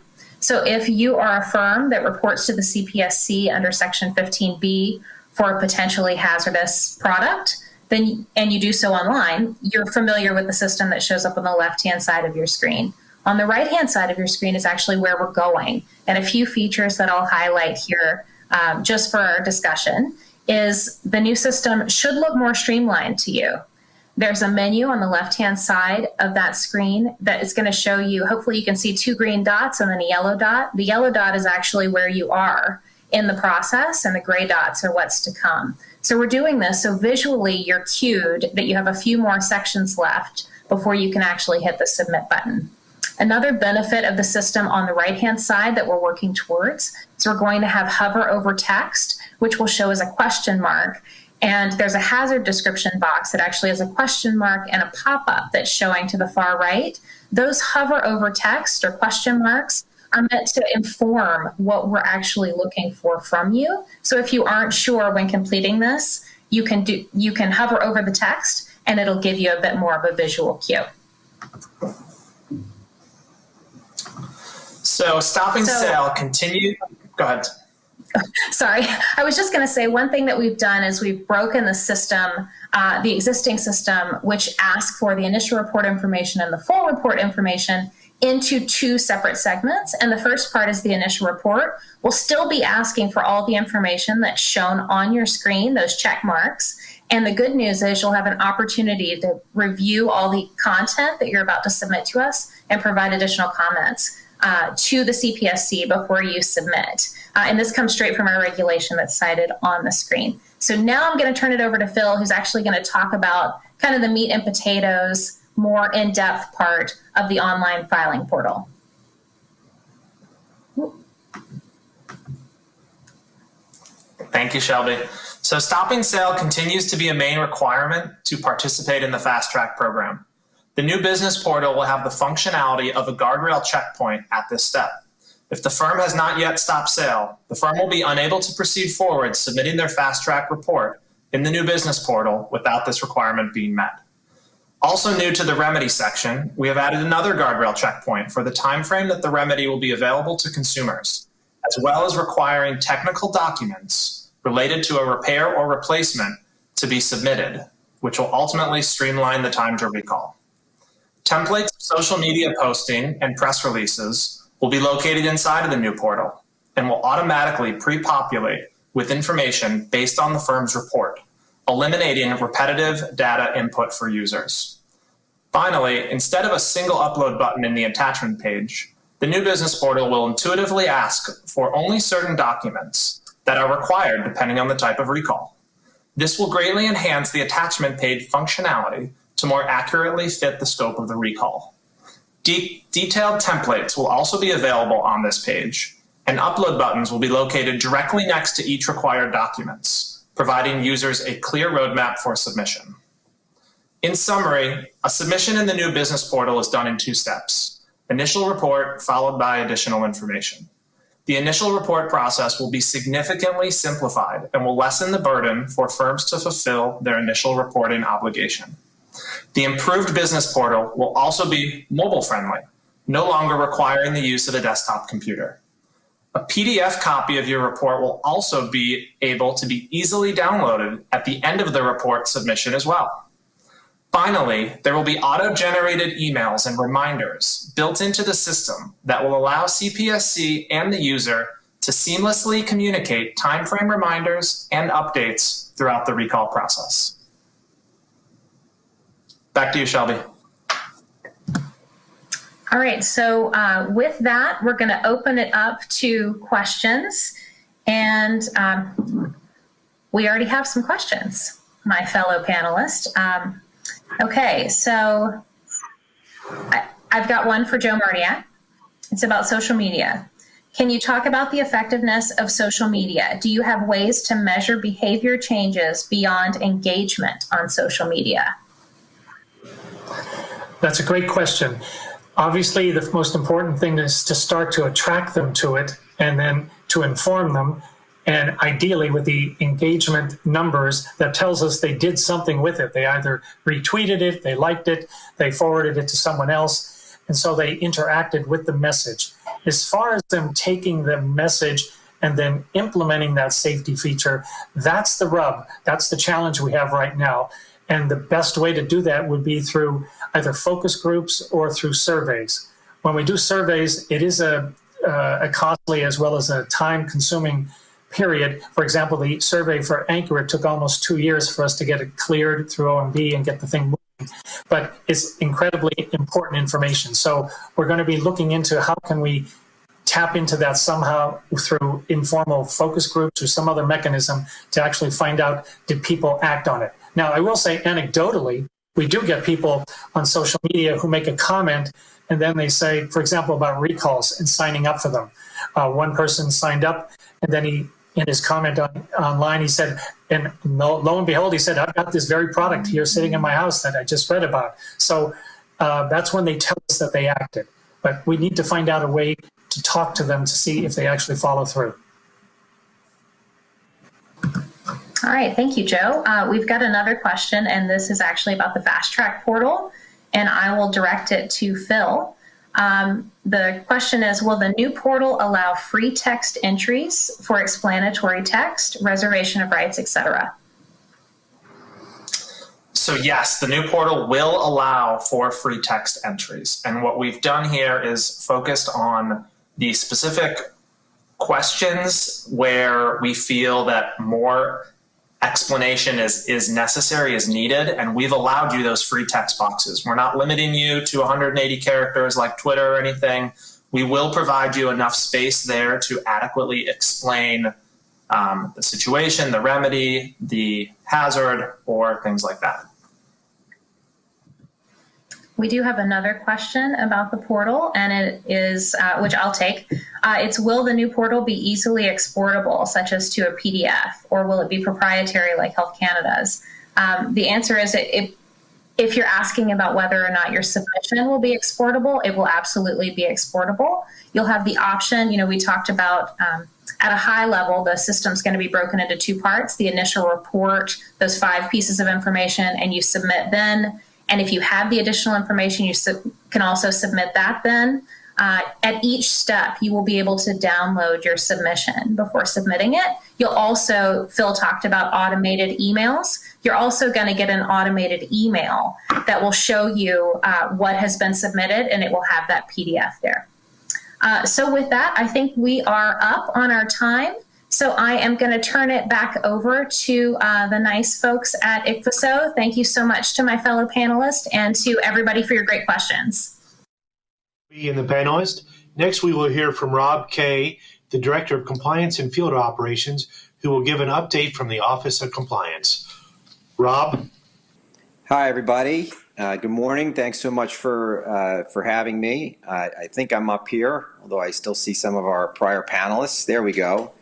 So if you are a firm that reports to the CPSC under Section 15B for a potentially hazardous product, then and you do so online, you're familiar with the system that shows up on the left-hand side of your screen. On the right-hand side of your screen is actually where we're going, and a few features that I'll highlight here um, just for our discussion, is the new system should look more streamlined to you. There's a menu on the left-hand side of that screen that is going to show you, hopefully you can see two green dots and then a yellow dot. The yellow dot is actually where you are in the process and the gray dots are what's to come. So we're doing this so visually you're cued that you have a few more sections left before you can actually hit the submit button. Another benefit of the system on the right-hand side that we're working towards is we're going to have hover over text, which will show as a question mark. And there's a hazard description box that actually has a question mark and a pop-up that's showing to the far right. Those hover over text or question marks are meant to inform what we're actually looking for from you. So if you aren't sure when completing this, you can do you can hover over the text and it'll give you a bit more of a visual cue. So stopping so, sale continue. Go ahead. Sorry, I was just going to say one thing that we've done is we've broken the system, uh, the existing system, which asks for the initial report information and the full report information into two separate segments. And the first part is the initial report. We'll still be asking for all the information that's shown on your screen, those check marks. And the good news is you'll have an opportunity to review all the content that you're about to submit to us and provide additional comments uh, to the CPSC before you submit. Uh, and this comes straight from our regulation that's cited on the screen. So now I'm going to turn it over to Phil, who's actually going to talk about kind of the meat and potatoes, more in-depth part of the online filing portal. Thank you, Shelby. So stopping sale continues to be a main requirement to participate in the Fast Track program. The new business portal will have the functionality of a guardrail checkpoint at this step. If the firm has not yet stopped sale, the firm will be unable to proceed forward submitting their fast track report in the new business portal without this requirement being met. Also new to the remedy section, we have added another guardrail checkpoint for the timeframe that the remedy will be available to consumers, as well as requiring technical documents related to a repair or replacement to be submitted, which will ultimately streamline the time to recall. Templates of social media posting and press releases will be located inside of the new portal and will automatically pre-populate with information based on the firm's report, eliminating repetitive data input for users. Finally, instead of a single upload button in the attachment page, the new business portal will intuitively ask for only certain documents that are required depending on the type of recall. This will greatly enhance the attachment page functionality to more accurately fit the scope of the recall. De detailed templates will also be available on this page, and upload buttons will be located directly next to each required documents, providing users a clear roadmap for submission. In summary, a submission in the new business portal is done in two steps. Initial report followed by additional information. The initial report process will be significantly simplified and will lessen the burden for firms to fulfill their initial reporting obligation. The improved business portal will also be mobile friendly, no longer requiring the use of a desktop computer. A PDF copy of your report will also be able to be easily downloaded at the end of the report submission as well. Finally, there will be auto-generated emails and reminders built into the system that will allow CPSC and the user to seamlessly communicate timeframe reminders and updates throughout the recall process. Back to you, Shelby. All right, so uh, with that, we're going to open it up to questions. And um, we already have some questions, my fellow panelists. Um, Okay, so I, have got one for Joe Martyak. It's about social media. Can you talk about the effectiveness of social media? Do you have ways to measure behavior changes beyond engagement on social media? That's a great question. Obviously, the most important thing is to start to attract them to it and then to inform them and ideally with the engagement numbers that tells us they did something with it. They either retweeted it, they liked it, they forwarded it to someone else, and so they interacted with the message. As far as them taking the message and then implementing that safety feature, that's the rub. That's the challenge we have right now. And the best way to do that would be through either focus groups or through surveys. When we do surveys, it is a, uh, a costly as well as a time consuming period. For example, the survey for Anchor, it took almost two years for us to get it cleared through OMB and get the thing moving. But it's incredibly important information. So we're going to be looking into how can we tap into that somehow through informal focus groups or some other mechanism to actually find out did people act on it. Now, I will say anecdotally, we do get people on social media who make a comment and then they say, for example, about recalls and signing up for them. Uh, one person signed up and then he in his comment on, online, he said, and lo, lo, and behold, he said, I've got this very product here sitting in my house that I just read about. So uh, that's when they tell us that they acted. But we need to find out a way to talk to them to see if they actually follow through. All right, thank you, Joe. Uh, we've got another question, and this is actually about the Fast Track portal, and I will direct it to Phil. Um, the question is, will the new portal allow free text entries for explanatory text, reservation of rights, etc.? So yes, the new portal will allow for free text entries. And what we've done here is focused on the specific questions where we feel that more explanation is, is necessary, is needed, and we've allowed you those free text boxes. We're not limiting you to 180 characters like Twitter or anything. We will provide you enough space there to adequately explain um, the situation, the remedy, the hazard, or things like that. We do have another question about the portal, and it is, uh, which I'll take. Uh, it's will the new portal be easily exportable, such as to a PDF, or will it be proprietary like Health Canada's? Um, the answer is it, if you're asking about whether or not your submission will be exportable, it will absolutely be exportable. You'll have the option, you know, we talked about um, at a high level, the system's going to be broken into two parts the initial report, those five pieces of information, and you submit then and if you have the additional information, you can also submit that then. Uh, at each step, you will be able to download your submission before submitting it. You'll also, Phil talked about automated emails. You're also going to get an automated email that will show you uh, what has been submitted and it will have that PDF there. Uh, so with that, I think we are up on our time. So I am going to turn it back over to uh, the nice folks at ICPHSO. Thank you so much to my fellow panelists and to everybody for your great questions. And the panelist. Next, we will hear from Rob Kaye, the Director of Compliance and Field Operations, who will give an update from the Office of Compliance. Rob? Hi, everybody. Uh, good morning. Thanks so much for uh, for having me. I think I'm up here, although I still see some of our prior panelists. There we go.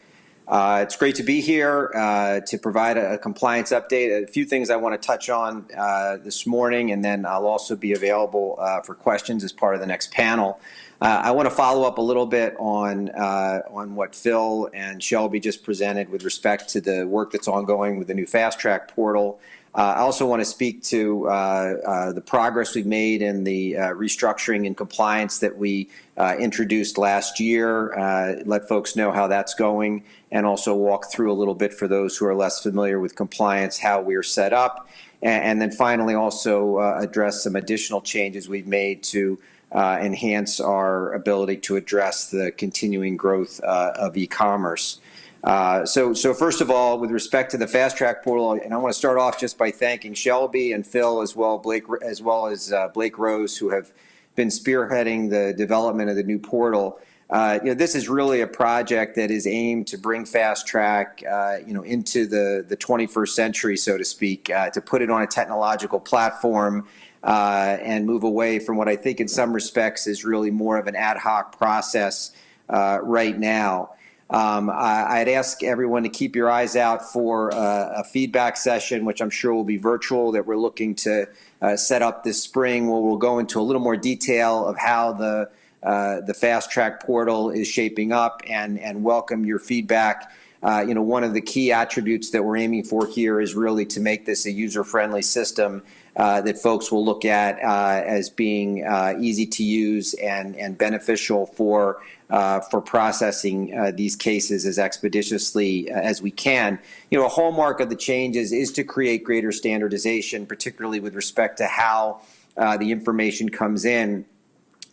Uh, it's great to be here uh, to provide a, a, compliance update. A few things I want to touch on uh, this morning, and then I'll also be available uh, for questions as part of the next panel. Uh, I want to follow up a little bit on uh, on what Phil and Shelby just presented with respect to the work that's ongoing with the new fast track portal. Uh, I also want to speak to uh, uh, the progress we've made in the uh, restructuring and compliance that we uh, introduced last year, uh, let folks know how that's going, and also walk through a little bit for those who are less familiar with compliance, how we're set up, and, and then finally also address some additional changes we've made to enhance our ability to address the continuing growth of e-commerce. Uh, so, so first of all, with respect to the fast track portal, and I want to start off just by thanking Shelby and Phil as well, Blake as well as uh, Blake Rose, who have been spearheading the development of the new portal. Uh, you know, this is really a project that is aimed to bring fast track, uh, you know, into the the 21st century, so to speak, uh, to put it on a technological platform. and move away from what I think, in some respects, is really more of an ad hoc process right now. Um, I, would ask everyone to keep your eyes out for uh, a feedback session, which I'm sure will be virtual, that we're looking to uh, set up this spring, where we'll go into a little more detail of how the uh, the fast track portal is shaping up and and welcome your feedback. Uh, you know, one of the key attributes that we're aiming for here is really to make this a user-friendly system uh, that folks will look at uh, as being uh, easy to use and, and beneficial for uh, for processing uh, these cases as expeditiously as we can. You know, a hallmark of the changes is to create greater standardization, particularly with respect to how the information comes in,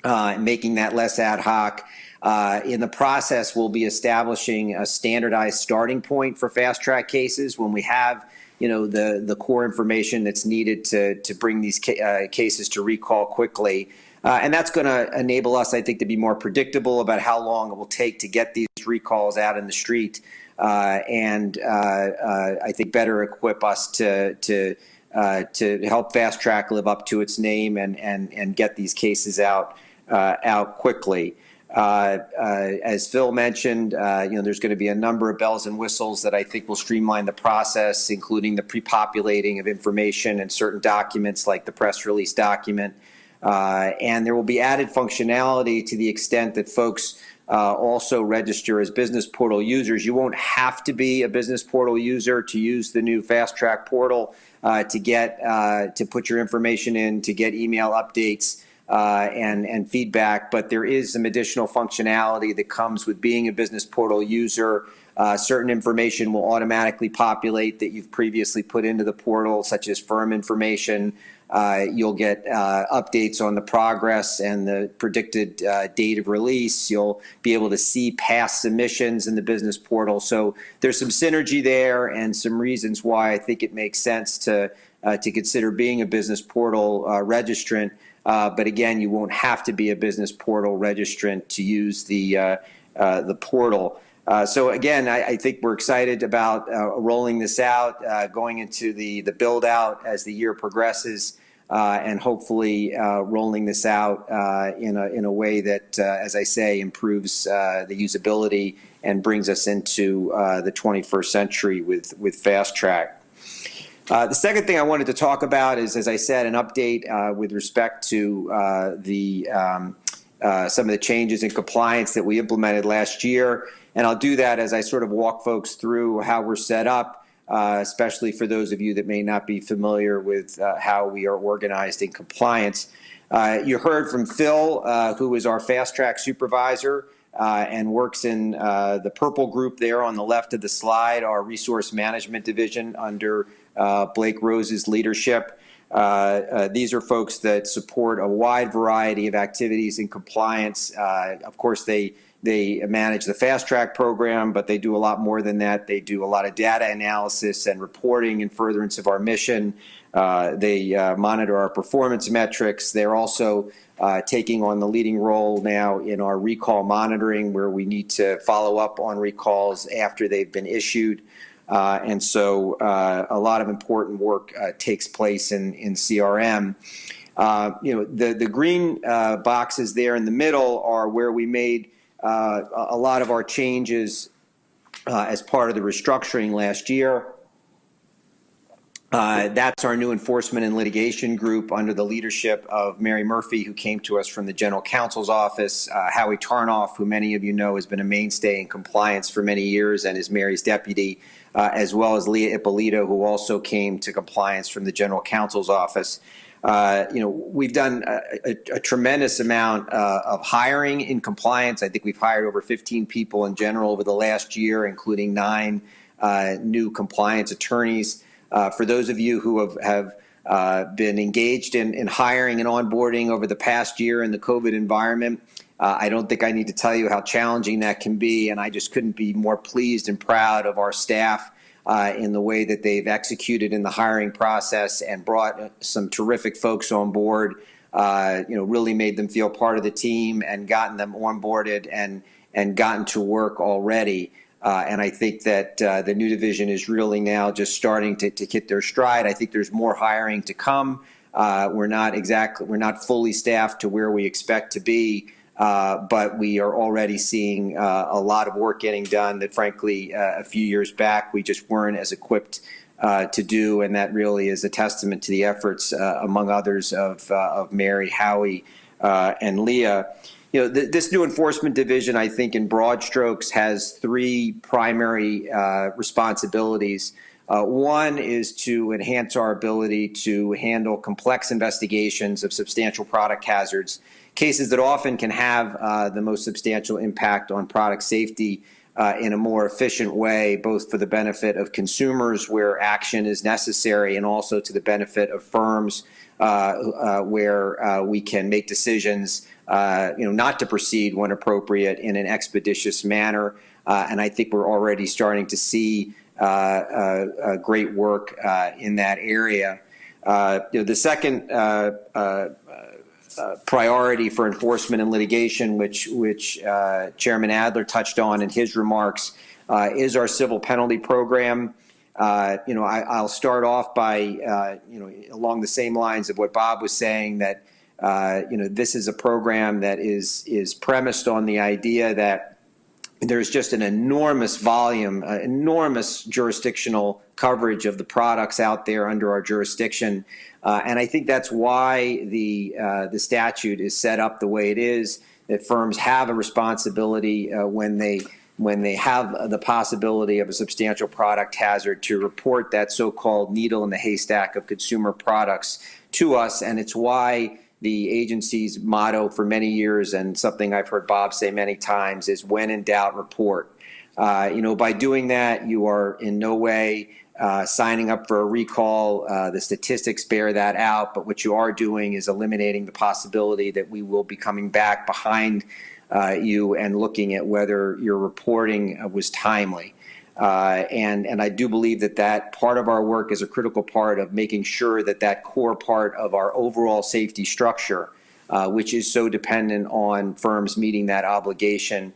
making that less ad hoc. Uh, in the process, we'll be establishing a standardized starting point for fast track cases when we have you know the the core information that's needed to to bring these ca cases to recall quickly. Uh, and that's going to enable us, I think, to be more predictable about how long it will take to get these recalls out in the street, uh, and uh, uh I think better equip us to to uh, to help Fast Track live up to its name and and and get these cases out uh, out quickly. As Phil mentioned, you know, there's going to be a number of bells and whistles that I think will streamline the process, including the pre-populating of information and certain documents like the press release document. Uh, and there will be added functionality to the extent that folks uh, also register as business portal users. You won't have to be a business portal user to use the new fast track portal uh, to get uh, to put your information in to get email updates uh, and and feedback. But there is some additional functionality that comes with being a business portal user. Uh, certain information will automatically populate that you've previously put into the portal, such as firm information, uh, you'll get uh, updates on the progress and the predicted uh, date of release. You'll be able to see past submissions in the business portal. So there's some synergy there and some reasons why I think it makes sense to uh, to consider being a business portal registrant. Uh, but again, you won't have to be a business portal registrant to use the the portal. Uh, so again, I, I, think we're excited about uh, rolling this out, uh, going into the the build out as the year progresses, uh, and hopefully uh, rolling this out in a in a way that, as I say, improves the usability and brings us into the 21st century with with fast track. The second thing I wanted to talk about is, as I said, an update with respect to the um, some of the changes in compliance that we implemented last year. And I'll do that as I sort of walk folks through how we're set up, uh, especially for those of you that may not be familiar with uh, how we are organized in compliance. Uh, you heard from Phil, uh, who is our fast track supervisor uh, and works in uh, the purple group there on the left of the slide, our resource management division under Blake Rose's leadership. these are folks that support a wide variety of activities in compliance. of course, they they manage the fast track program, but they do a lot more than that. They do a lot of data analysis and reporting in furtherance of our mission. Uh, they uh, monitor our performance metrics. They're also uh, taking on the leading role now in our recall monitoring, where we need to follow up on recalls after they've been issued. Uh, and so uh, a lot of important work uh, takes place in, in CRM. you know, the, the green boxes there in the middle are where we made uh, a lot of our changes uh, as part of the restructuring last year. Uh, that's our new enforcement and litigation group under the leadership of Mary Murphy, who came to us from the general counsel's office. Uh, Howie Tarnoff, who many of you know has been a mainstay in compliance for many years and is Mary's deputy, uh, as well as Leah Ippolito, who also came to compliance from the general counsel's office. Uh, you know, we've done a, a, a tremendous amount uh, of hiring in compliance. I think we've hired over 15 people in general over the last year, including nine uh, new compliance attorneys. Uh, for those of you who have, have uh, been engaged in, in, hiring and onboarding over the past year in the COVID environment, uh, I don't think I need to tell you how challenging that can be, and I just couldn't be more pleased and proud of our staff uh, in the way that they've executed in the hiring process and brought some terrific folks on board. Uh, you know, really made them feel part of the team and gotten them onboarded and and gotten to work already. Uh, and I think that uh, the new division is really now just starting to, to hit their stride. I think there's more hiring to come. Uh, we're not exactly we're not fully staffed to where we expect to be, uh, but we are already seeing uh, a lot of work getting done that, frankly, uh, a few years back we just weren't as equipped to do, and that really is a testament to the efforts, among others, of of Mary, Howie, and Leah you know, th this new enforcement division, I think, in broad strokes, has three primary uh, responsibilities. Uh, one is to enhance our ability to handle complex investigations of substantial product hazards, cases that often can have uh, the most substantial impact on product safety uh, in a more efficient way, both for the benefit of consumers where action is necessary and also to the benefit of firms uh, uh, where uh, we can make decisions uh, you know, not to proceed when appropriate in an expeditious manner. And I think we're already starting to see great work in that area. you know, the second priority for enforcement and litigation, which which uh, Chairman Adler touched on in his remarks, uh, is our civil penalty program. you know, I, will start off by you know along the same lines of what Bob was saying that uh, you know, this is a program that is is premised on the idea that there's just an enormous volume, uh, enormous jurisdictional coverage of the products out there under our jurisdiction, uh, and I think that's why the uh, the statute is set up the way it is. That firms have a responsibility uh, when they when they have the possibility of a substantial product hazard to report that so-called needle in the haystack of consumer products to us, and it's why the agency's motto for many years and something I've heard Bob say many times is when in doubt, report. Uh, you know, by doing that, you are in no way uh, signing up for a recall. Uh, the statistics bear that out, but what you are doing is eliminating the possibility that we will be coming back behind uh, you and looking at whether your reporting uh, was timely. Uh, and, and I do believe that that part of our work is a critical part of making sure that that core part of our overall safety structure, uh, which is so dependent on firms meeting that obligation,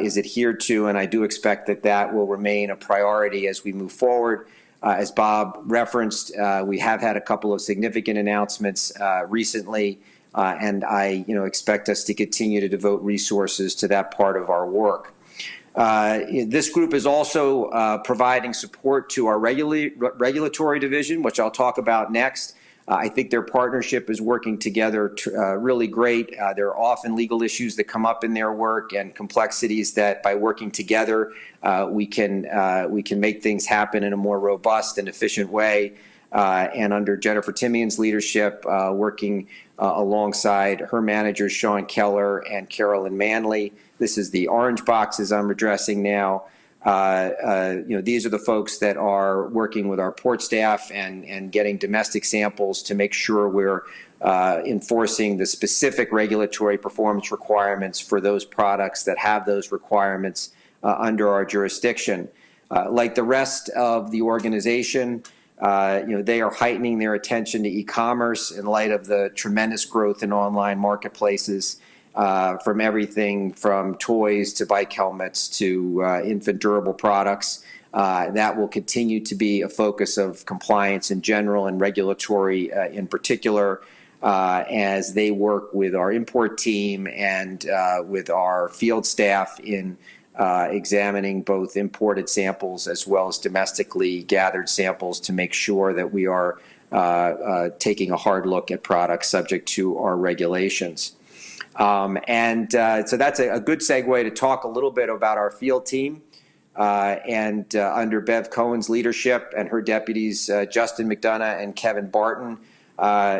is adhered to. And I do expect that that will remain a priority as we move forward. Uh, as Bob referenced, uh, we have had a couple of significant announcements uh, recently, and I you know, expect us to continue to devote resources to that part of our work. Uh, this group is also uh, providing support to our regula regulatory division, which I'll talk about next. Uh, I think their partnership is working together uh, really great. Uh, there are often legal issues that come up in their work and complexities that by working together uh, we can we can make things happen in a more robust and efficient way. and under Jennifer Timian's leadership, working alongside her managers Sean Keller and Carolyn Manley, this is the orange boxes I'm addressing now. Uh, uh, you know, these are the folks that are working with our port staff and, and getting domestic samples to make sure we're uh, enforcing the specific regulatory performance requirements for those products that have those requirements under our jurisdiction. Like the rest of the organization, you know, they are heightening their attention to e-commerce in light of the tremendous growth in online marketplaces uh, from everything from toys to bike helmets to uh, infant durable products. Uh, that will continue to be a focus of compliance in general and regulatory uh, in particular uh, as they work with our import team and uh, with our field staff in examining both imported samples as well as domestically gathered samples to make sure that we are taking a hard look at products subject to our regulations. Um, and uh, so that's a, a, good segue to talk a little bit about our field team. Uh, and uh, under Bev Cohen's leadership and her deputies, Justin McDonough and Kevin Barton,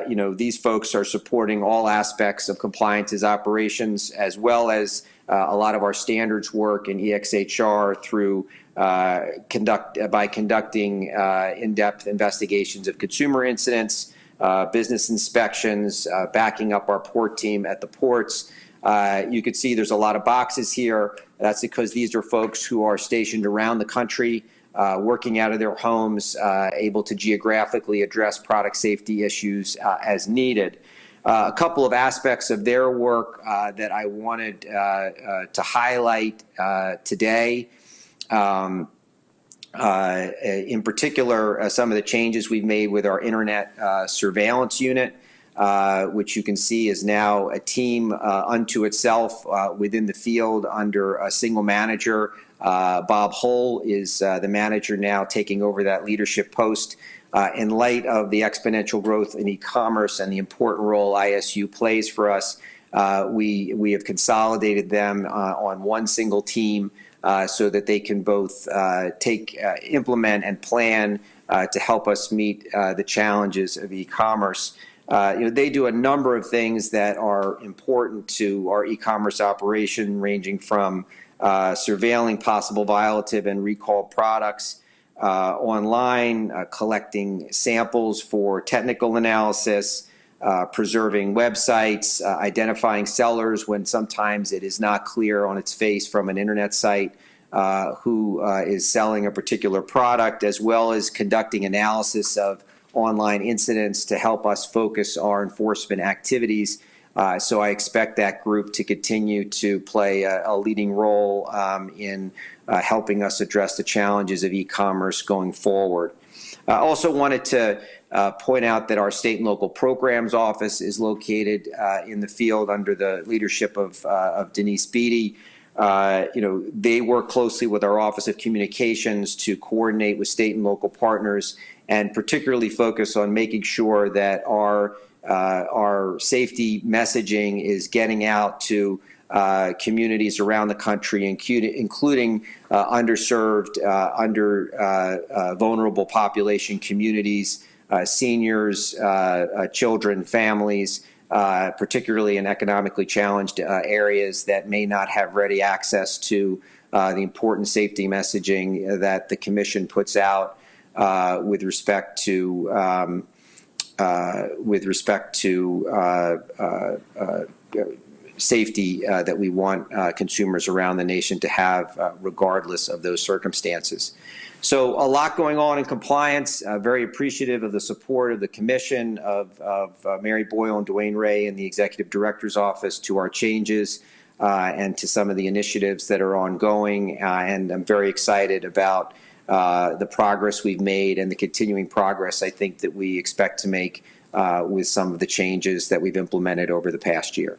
you know, these folks are supporting all aspects of compliance's operations as well as uh, a lot of our standards work in EXHR through uh, conduct by conducting uh, in-depth investigations of consumer incidents, business inspections, backing up our port team at the ports. you can see there's a lot of boxes here. That's because these are folks who are stationed around the country, uh, working out of their homes, uh, able to geographically address product safety issues uh, as needed. Uh, a couple of aspects of their work uh, that I wanted uh, uh to highlight uh, today. Um, uh, in particular, some of the changes we've made with our internet surveillance unit, which you can see is now a team unto itself within the field under a single manager. Bob Hull is the manager now taking over that leadership post. Uh, in light of the exponential growth in e-commerce and the important role ISU plays for us, uh, we we have consolidated them uh, on one single team uh, so that they can both uh, take, uh, implement, and plan to help us meet the challenges of e-commerce. you know, they do a number of things that are important to our e-commerce operation, ranging from surveilling possible violative and recall products uh, online, uh, collecting samples for technical analysis, uh, preserving websites, uh, identifying sellers when sometimes it is not clear on its face from an internet site uh, who uh, is selling a particular product, as well as conducting analysis of online incidents to help us focus our enforcement activities. so I expect that group to continue to play a, a leading role um, in uh, helping us address the challenges of e-commerce going forward. I also wanted to uh, point out that our state and local programs office is located uh, in the field under the leadership of, uh, of Denise Beatty. Uh, you know, they work closely with our Office of Communications to coordinate with state and local partners and particularly focus on making sure that our uh, our safety messaging is getting out to uh, communities around the country, including uh, underserved, uh, under uh, uh, vulnerable population communities, seniors, children, families, particularly in economically challenged areas that may not have ready access to the important safety messaging that the Commission puts out with respect to um, with respect to safety uh, that we want uh, consumers around the nation to have uh, regardless of those circumstances. So a lot going on in compliance. Uh, very appreciative of the support of the commission, of, of uh, Mary Boyle and DeWane Ray and the executive director's office to our changes uh, and to some of the initiatives that are ongoing. and I'm very excited about the progress we've made and the continuing progress I think that we expect to make with some of the changes that we've implemented over the past year.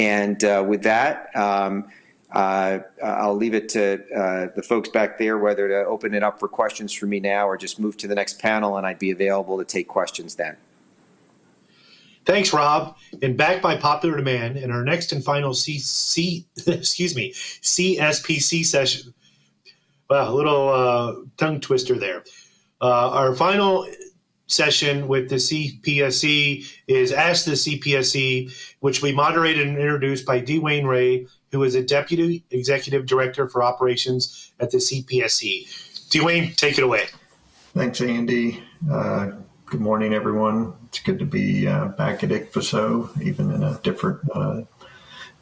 And uh, with that, um, uh, I'll leave it to uh, the folks back there whether to open it up for questions for me now or just move to the next panel, and I'd be available to take questions then. Thanks, Rob. And back by popular demand, in our next and final C, C excuse me, CSPC session. Well, a little uh, tongue twister there. Uh, our final session with the CPSC is Ask the CPSC, which we moderated and introduced by DeWane Ray, who is a Deputy Executive Director for Operations at the CPSC. Dwayne, take it away. Thanks, Andy. Uh, good morning, everyone. It's good to be uh, back at ICPHSO, even in a different uh,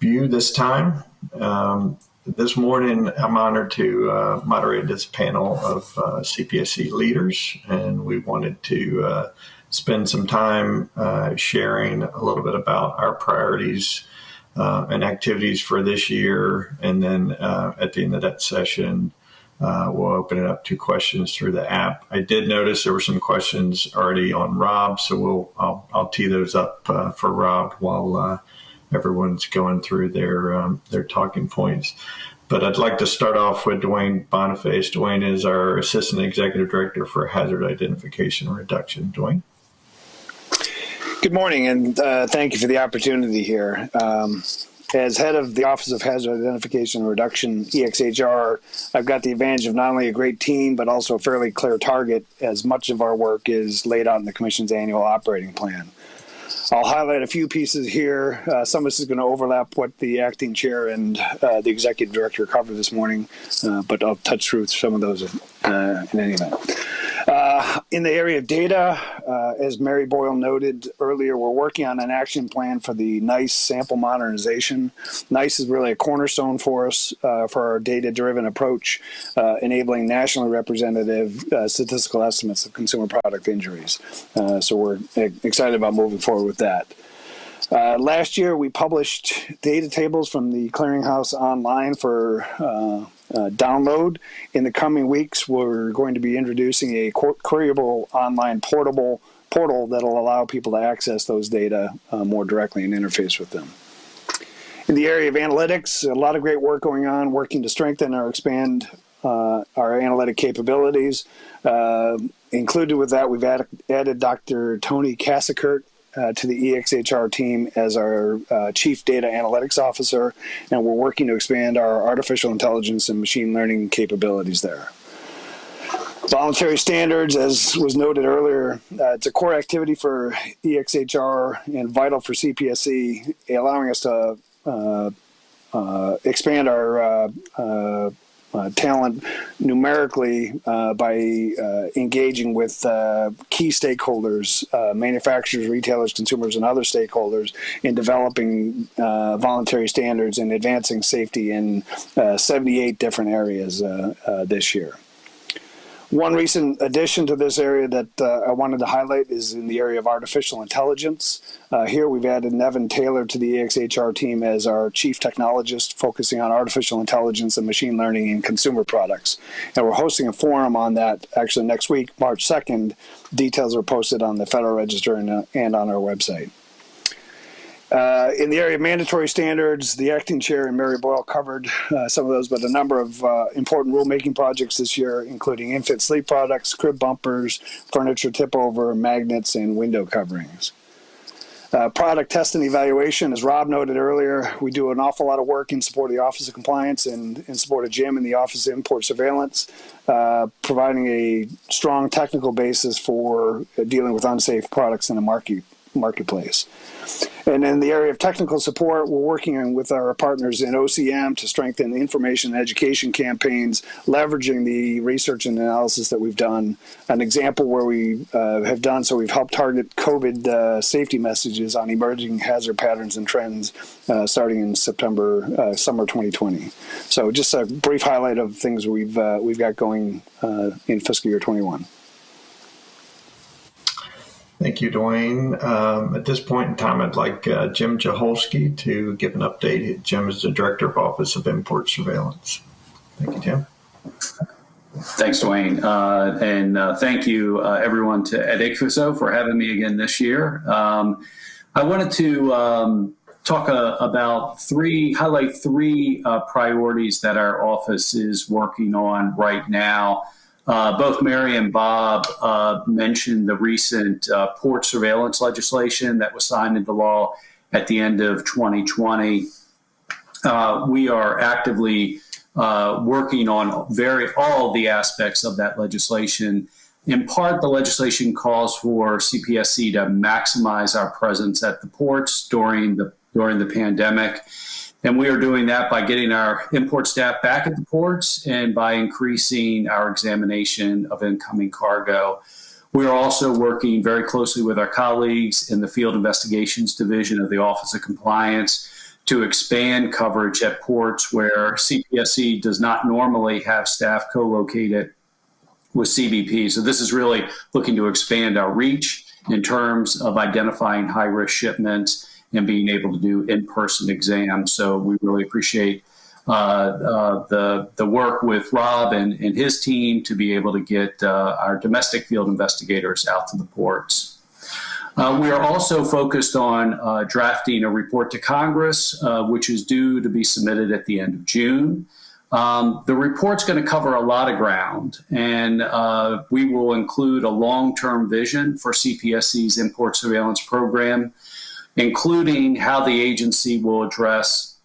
view this time. Um, this morning, I'm honored to uh, moderate this panel of uh, CPSC leaders, and we wanted to uh, spend some time uh, sharing a little bit about our priorities uh, and activities for this year. And then uh, at the end of that session, we'll open it up to questions through the app. I did notice there were some questions already on Rob, so we'll I'll, I'll tee those up for Rob while everyone's going through their um, their talking points. but I'd like to start off with Duane Boniface. Dwayne is our Assistant Executive Director for Hazard Identification Reduction. Dwayne. Good morning, and uh, thank you for the opportunity here. Um, as head of the Office of Hazard Identification and Reduction, EXHR, I've got the advantage of not only a great team, but also a fairly clear target, as much of our work is laid out in the Commission's annual operating plan. I'll highlight a few pieces here. Uh, some of this is going to overlap what the acting chair and uh, the executive director covered this morning, uh, but I'll touch through some of those uh, in any event. Uh, in the area of data, uh, as Mary Boyle noted earlier, we're working on an action plan for the NEISS sample modernization. NEISS is really a cornerstone for us uh, for our data-driven approach, uh, enabling nationally representative uh, statistical estimates of consumer product injuries. So we're excited about moving forward with that. Uh, last year, we published data tables from the Clearinghouse online for uh, uh, download. In the coming weeks, we're going to be introducing a queryable online portable portal that'll allow people to access those data uh, more directly and interface with them. In the area of analytics, a lot of great work going on, working to strengthen or expand uh, our analytic capabilities. Uh, included with that, we've added, added Dr. Tony Cassikert uh, to the EXHR team as our uh, Chief Data Analytics Officer, and we're working to expand our artificial intelligence and machine learning capabilities there. Voluntary standards, as was noted earlier, uh, it's a core activity for EXHR and vital for CPSC, allowing us to uh, uh, expand our uh, talent numerically uh, by uh, engaging with uh, key stakeholders, manufacturers, retailers, consumers, and other stakeholders in developing voluntary standards and advancing safety in 78 different areas this year. One recent addition to this area that uh, I wanted to highlight is in the area of artificial intelligence. Uh, here we've added Nevin Taylor to the EXHR team as our chief technologist, focusing on artificial intelligence and machine learning in consumer products. And we're hosting a forum on that actually next week, March 2nd. Details are posted on the Federal Register and, uh, and on our website. Uh, in the area of mandatory standards, the acting chair and Mary Boyle covered uh, some of those, but a number of uh, important rulemaking projects this year, including infant sleep products, crib bumpers, furniture tip over, magnets, and window coverings. Uh, product test and evaluation, as Rob noted earlier, we do an awful lot of work in support of the Office of Compliance and in support of JIM and the Office of Import Surveillance, uh, providing a strong technical basis for dealing with unsafe products in the market, marketplace. And in the area of technical support, we're working with our partners in OCM to strengthen information and education campaigns, leveraging the research and analysis that we've done. An example where we uh, have done so, we've helped target COVID uh, safety messages on emerging hazard patterns and trends uh, starting in September, uh, summer 2020. So just a brief highlight of things we've uh, we've got going uh, in fiscal year 21. Thank you, Dwayne. Um, at this point in time, I'd like uh, Jim Joholske to give an update. Jim is the Director of Office of Import Surveillance. Thank you, Jim. Thanks, Dwayne. Uh, and uh, thank you, uh, everyone, to at ICPHSO for having me again this year. Um, I wanted to um, talk uh, about three, highlight three uh, priorities that our office is working on right now. Uh, both Mary and Bob uh, mentioned the recent uh, port surveillance legislation that was signed into law at the end of 2020. Uh, we are actively uh, working on very all the aspects of that legislation. In part, the legislation calls for CPSC to maximize our presence at the ports during the during the pandemic. And we are doing that by getting our import staff back at the ports and by increasing our examination of incoming cargo. We are also working very closely with our colleagues in the Field Investigations Division of the Office of Compliance to expand coverage at ports where CPSC does not normally have staff co-located with CBP. So this is really looking to expand our reach in terms of identifying high-risk shipments and being able to do in-person exams. So we really appreciate uh, uh, the the work with Rob and, and his team to be able to get uh, our domestic field investigators out to the ports. Uh, we are also focused on uh, drafting a report to Congress, uh, which is due to be submitted at the end of June. Um, the report's going to cover a lot of ground, and uh, we will include a long-term vision for CPSC's import surveillance program, including how the agency will address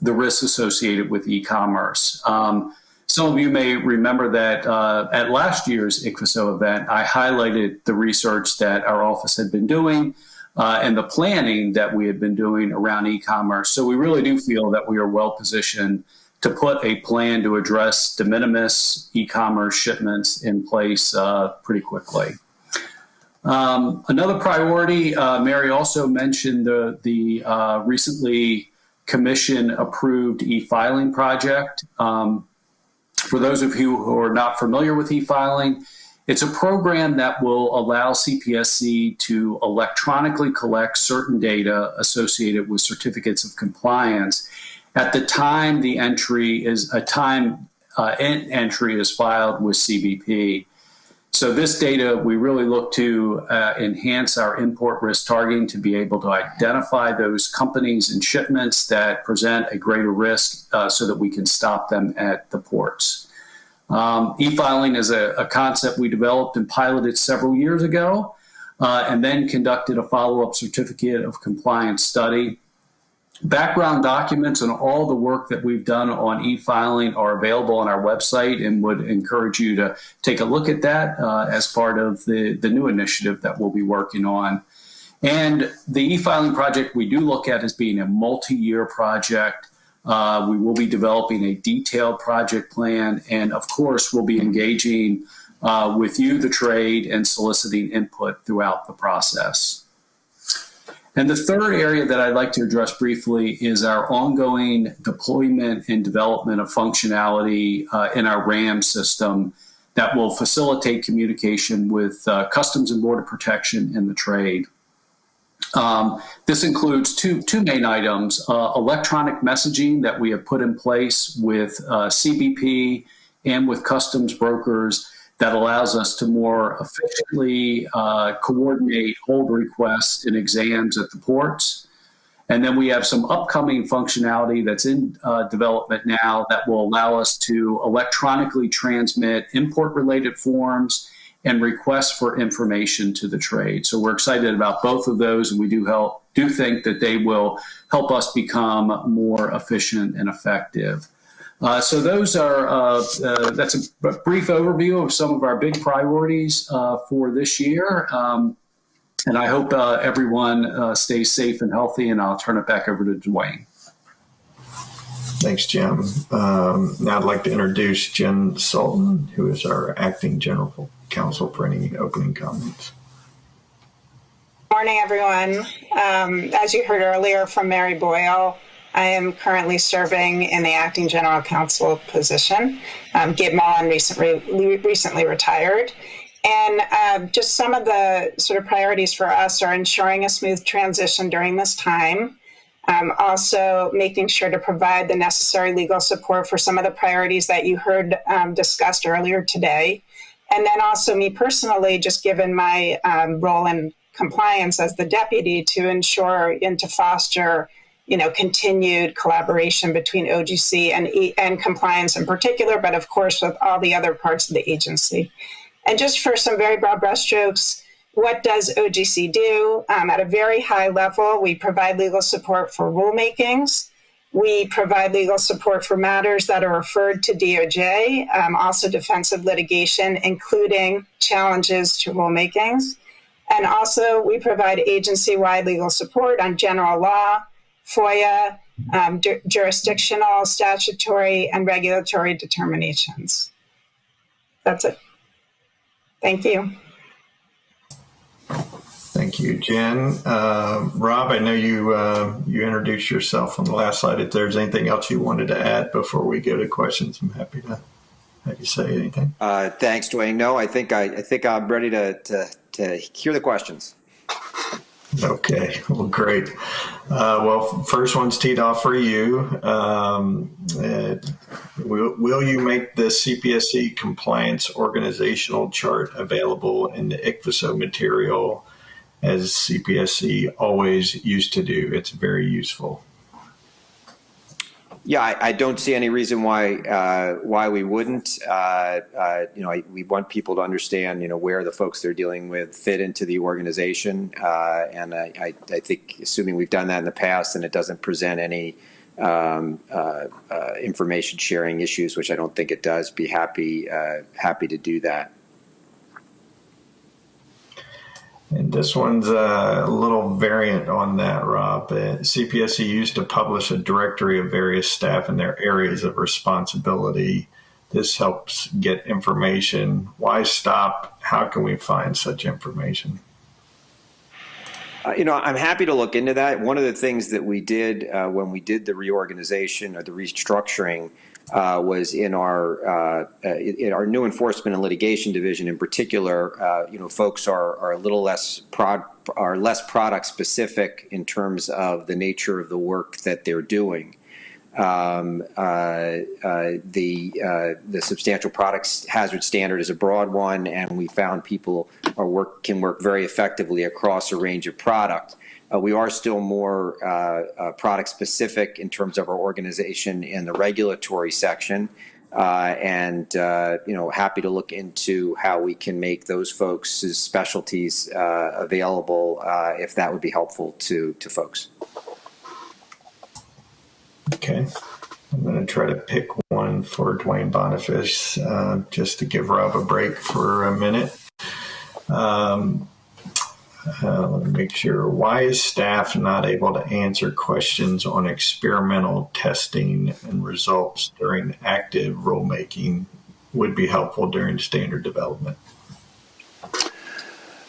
the risks associated with e-commerce. Um, some of you may remember that uh, at last year's ICPHSO event, I highlighted the research that our office had been doing uh, and the planning that we had been doing around e-commerce. So we really do feel that we are well positioned to put a plan to address de minimis e-commerce shipments in place uh, pretty quickly. Um, another priority, uh, Mary also mentioned the, the uh, recently commission approved e-filing project. Um, for those of you who are not familiar with e-filing, it's a program that will allow CPSC to electronically collect certain data associated with certificates of compliance at the time the entry is a time uh, entry is filed with CBP. So this data, we really look to uh, enhance our import risk targeting to be able to identify those companies and shipments that present a greater risk uh, so that we can stop them at the ports. Um, e-filing is a, a, concept we developed and piloted several years ago uh, and then conducted a follow-up certificate of compliance study background documents and all the work that we've done on e-filing are available on our website and would encourage you to take a look at that uh, as part of the, the new initiative that we'll be working on. And the e-filing project we do look at as being a multi-year project. Uh, we will be developing a detailed project plan and of course we'll be engaging uh, with you, the trade, and soliciting input throughout the process. And the third area that I'd like to address briefly is our ongoing deployment and development of functionality uh, in our RAM system that will facilitate communication with uh, Customs and Border Protection and the trade. Um, this includes two, two main items, uh, electronic messaging that we have put in place with uh, CBP and with customs brokers that allows us to more efficiently uh, coordinate hold requests and exams at the ports. And then we have some upcoming functionality that's in uh, development now that will allow us to electronically transmit import related forms and requests for information to the trade. So we're excited about both of those and we do help do think that they will help us become more efficient and effective. Uh, so those are, uh, uh, that's a brief overview of some of our big priorities uh, for this year. Um, and I hope uh, everyone uh, stays safe and healthy and I'll turn it back over to Dwayne. Thanks, Jim. Um, now I'd like to introduce Jen Sultan, who is our acting general counsel for any opening comments. Good Morning, everyone. Um, as you heard earlier from Mary Boyle, I am currently serving in the acting general counsel position. Um, Gib Mullan recently, recently retired. And uh, just some of the sort of priorities for us are ensuring a smooth transition during this time. Um, also making sure to provide the necessary legal support for some of the priorities that you heard um, discussed earlier today. And then also me personally, just given my um, role in compliance as the deputy to ensure and to foster you know, continued collaboration between OGC and, and compliance in particular, but of course with all the other parts of the agency. And just for some very broad brushstrokes, what does OGC do? Um, at a very high level, we provide legal support for rulemakings. We provide legal support for matters that are referred to DOJ, um, also defensive litigation, including challenges to rulemakings. And also, we provide agency wide legal support on general law, FOIA, um, jurisdictional, statutory, and regulatory determinations. That's it. Thank you. Thank you, Jen. Uh, Rob, I know you uh, you introduced yourself on the last slide. If there's anything else you wanted to add before we go to questions, I'm happy to have you say anything. Uh, thanks, Dwayne. No, I think I, I think I'm ready to, to, to hear the questions. Okay, well, great. Uh, well, first one's teed off for you. Um, uh, will, will, you make the CPSC compliance organizational chart available in the ICPHSO material as CPSC always used to do? It's very useful. Yeah, I, I, don't see any reason why uh, why we wouldn't. Uh, uh, you know, I, we want people to understand, you know, where the folks they're dealing with fit into the organization, uh, and I, I, think, assuming we've done that in the past, and it doesn't present any um, uh, uh, information sharing issues, which I don't think it does, be happy happy to do that. And this one's a little variant on that, Rob. Uh, CPSC used to publish a directory of various staff and their areas of responsibility. This helps get information. Why stop? How can we find such information? Uh, you know, I'm happy to look into that. One of the things that we did uh, when we did the reorganization or the restructuring uh, was in our uh, uh, in our new enforcement and litigation division in particular. Uh, you know, folks are are a little less prod are less product specific in terms of the nature of the work that they're doing. Um, uh, uh, the the substantial products hazard standard is a broad one, and we found people are work can work very effectively across a range of product. We are still more uh, uh, product specific in terms of our organization in the regulatory section. Uh, and you know, happy to look into how we can make those folks' specialties available if that would be helpful to to folks. Okay, I'm going to try to pick one for Duane Boniface just to give Rob a break for a minute. Um, uh, let me make sure. Why is staff not able to answer questions on experimental testing and results during active rulemaking? Would be helpful during standard development.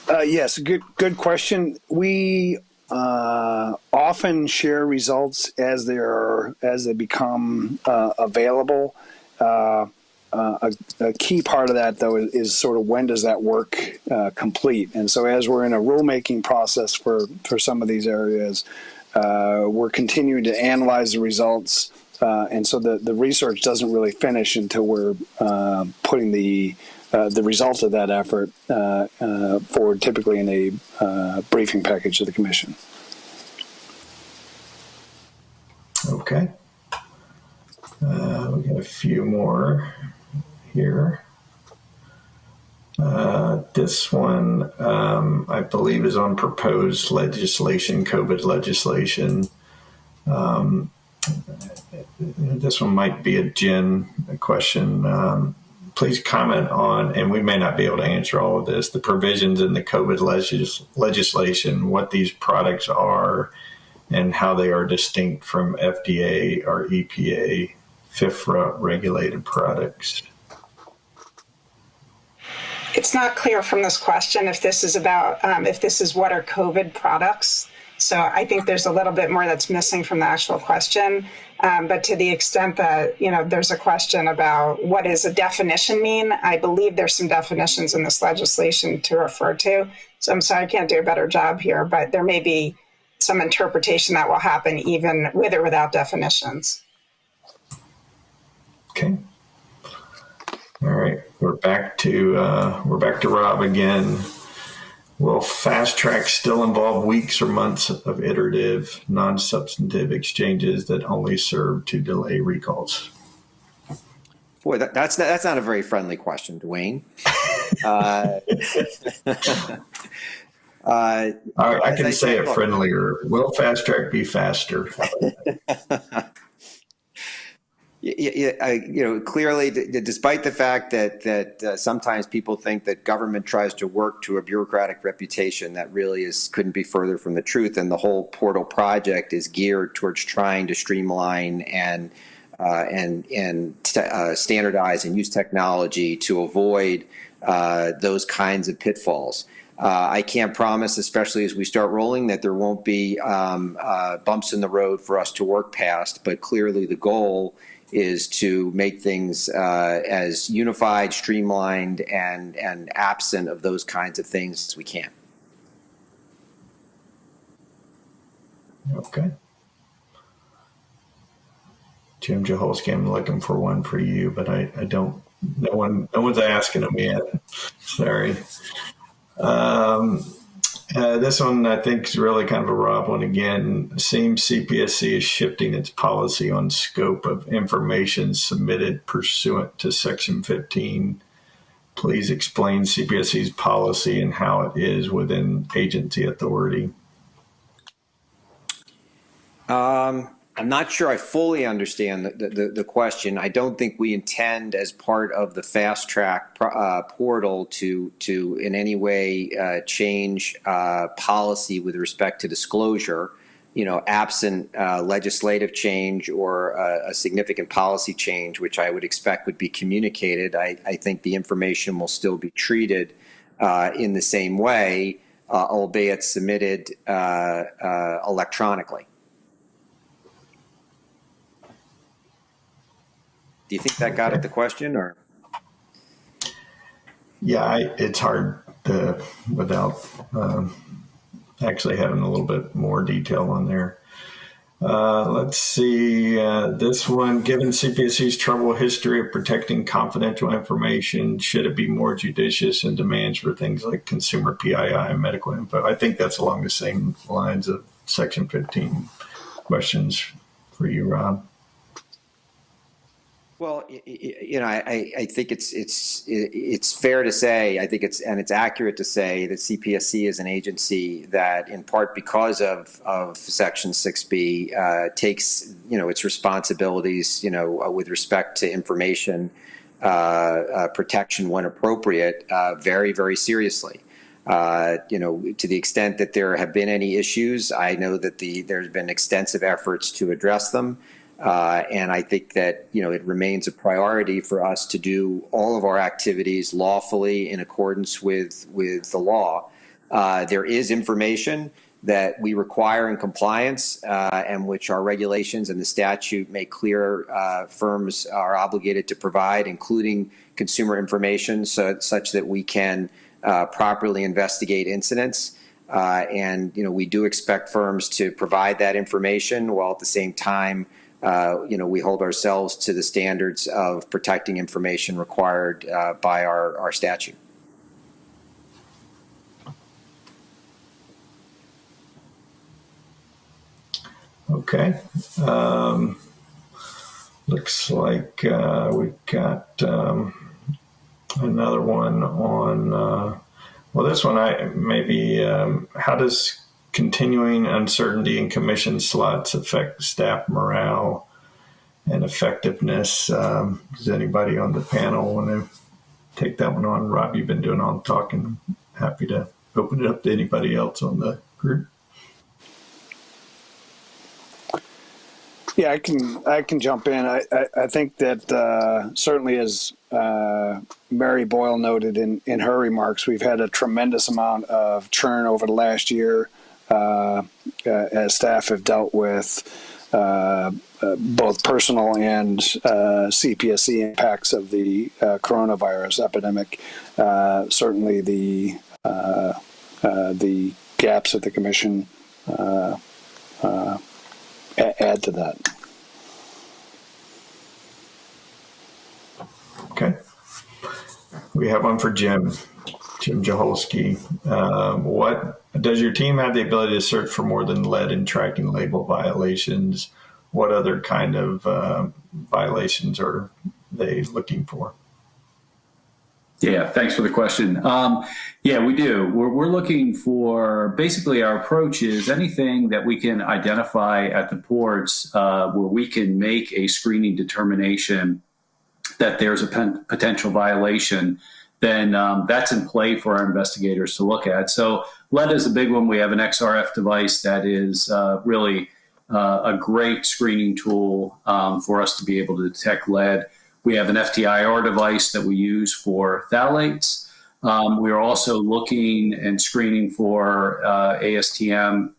Uh, yes, good good question. We uh, often share results as they are as they become uh, available. Uh, a, a, key part of that, though, is, is, sort of when does that work uh, complete? And so, as we're in a rulemaking process for, for some of these areas, uh, we're continuing to analyze the results. Uh, and so, the, the research doesn't really finish until we're uh, putting the the result of that effort forward, typically in a briefing package to the Commission. Okay. Uh, we got a few more here. Uh, this one, um, I believe, is on proposed legislation, COVID legislation. Um, this one might be a Jen question. Um, please comment on, and we may not be able to answer all of this, the provisions in the COVID legis legislation, what these products are, and how they are distinct from FDA or EPA FIFRA regulated products it's not clear from this question if this is about um, if this is what are COVID products. So I think there's a little bit more that's missing from the actual question. Um, but to the extent that you know there's a question about what does a definition mean, I believe there's some definitions in this legislation to refer to. So I'm sorry I can't do a better job here, but there may be some interpretation that will happen even with or without definitions. Okay. All right, we're back to uh, we're back to Rob again. Will fast track still involve weeks or months of iterative, non-substantive exchanges that only serve to delay recalls? Boy, that, that's not, that's not a very friendly question, Dwayne. uh, uh, I, I can I say it friendlier. Will fast track be faster? you know, clearly, despite the fact that that uh, sometimes people think that government tries to work to a bureaucratic reputation, that really is couldn't be further from the truth. And the whole portal project is geared towards trying to streamline and uh, and and uh, standardize and use technology to avoid uh, those kinds of pitfalls. Uh, I can't promise, especially as we start rolling, that there won't be um, uh, bumps in the road for us to work past. But clearly, the goal is to make things uh, as unified, streamlined, and and absent of those kinds of things as we can. Okay. Jim Joholske, I'm looking for one for you, but I, I don't. No one, no one's asking them yet. Sorry. Um, Uh, this one I think is really kind of a Rob one again. Seems CPSC is shifting its policy on scope of information submitted pursuant to Section 15. Please explain CPSC's policy and how it is within agency authority. Um, I'm not sure I fully understand the, the, the, question. I don't think we intend, as part of the fast track uh, portal, to to in any way uh, change uh, policy with respect to disclosure. You know, absent uh, legislative change or a, significant policy change, which I would expect would be communicated, I, I think the information will still be treated uh, in the same way, uh, albeit submitted electronically. You think that got at the question or? Yeah, I, it's hard to, without um, actually having a little bit more detail on there. Uh, let's see, uh, this one, given CPSC's troubled history of protecting confidential information, should it be more judicious in demands for things like consumer PII and medical info? I think that's along the same lines of Section 15 questions for you, Rob. Well, you know, I, I think it's it's it's fair to say, I think it's and it's accurate to say that CPSC is an agency that, in part because of of Section 6B, uh, takes you know its responsibilities, you know, uh, with respect to information uh, uh protection when appropriate, uh, very very seriously. Uh, you know, to the extent that there have been any issues, I know that the there's been extensive efforts to address them. Uh, and I think that you know it remains a priority for us to do all of our activities lawfully in accordance with with the law. Uh, there is information that we require in compliance uh, and which our regulations and the statute make clear uh, firms are obligated to provide, including consumer information, so, such that we can uh, properly investigate incidents. And you know we do expect firms to provide that information while at the same time uh, you know, we hold ourselves to the standards of protecting information required uh, by our, our statute. Okay. Um, looks like uh, we've got um, another one on, uh, well, this one I maybe, um, how does continuing uncertainty in commission slots affect staff morale and effectiveness. Um, does anybody on the panel want to take that one on? Rob, you've been doing all the talking. Happy to open it up to anybody else on the group. Yeah, I can I can jump in. I, I, I think that uh, certainly as uh, Mary Boyle noted in, in her remarks, we've had a tremendous amount of churn over the last year as staff have dealt with uh, both personal and CPSC impacts of the coronavirus epidemic. certainly, the the gaps at the commission add to that. Okay. We have one for Jim. Jim Joholske. Um, what does your team have the ability to search for more than lead and tracking label violations? What other kind of uh, violations are they looking for? Yeah, thanks for the question. Um, yeah, we do. We're, we're looking for basically our approach is anything that we can identify at the ports uh, where we can make a screening determination that there's a potential violation then um, that's in play for our investigators to look at. So lead is a big one. We have an XRF device that is uh, really uh, a great screening tool um, for us to be able to detect lead. We have an FTIR device that we use for phthalates. Um, we are also looking and screening for uh, ASTM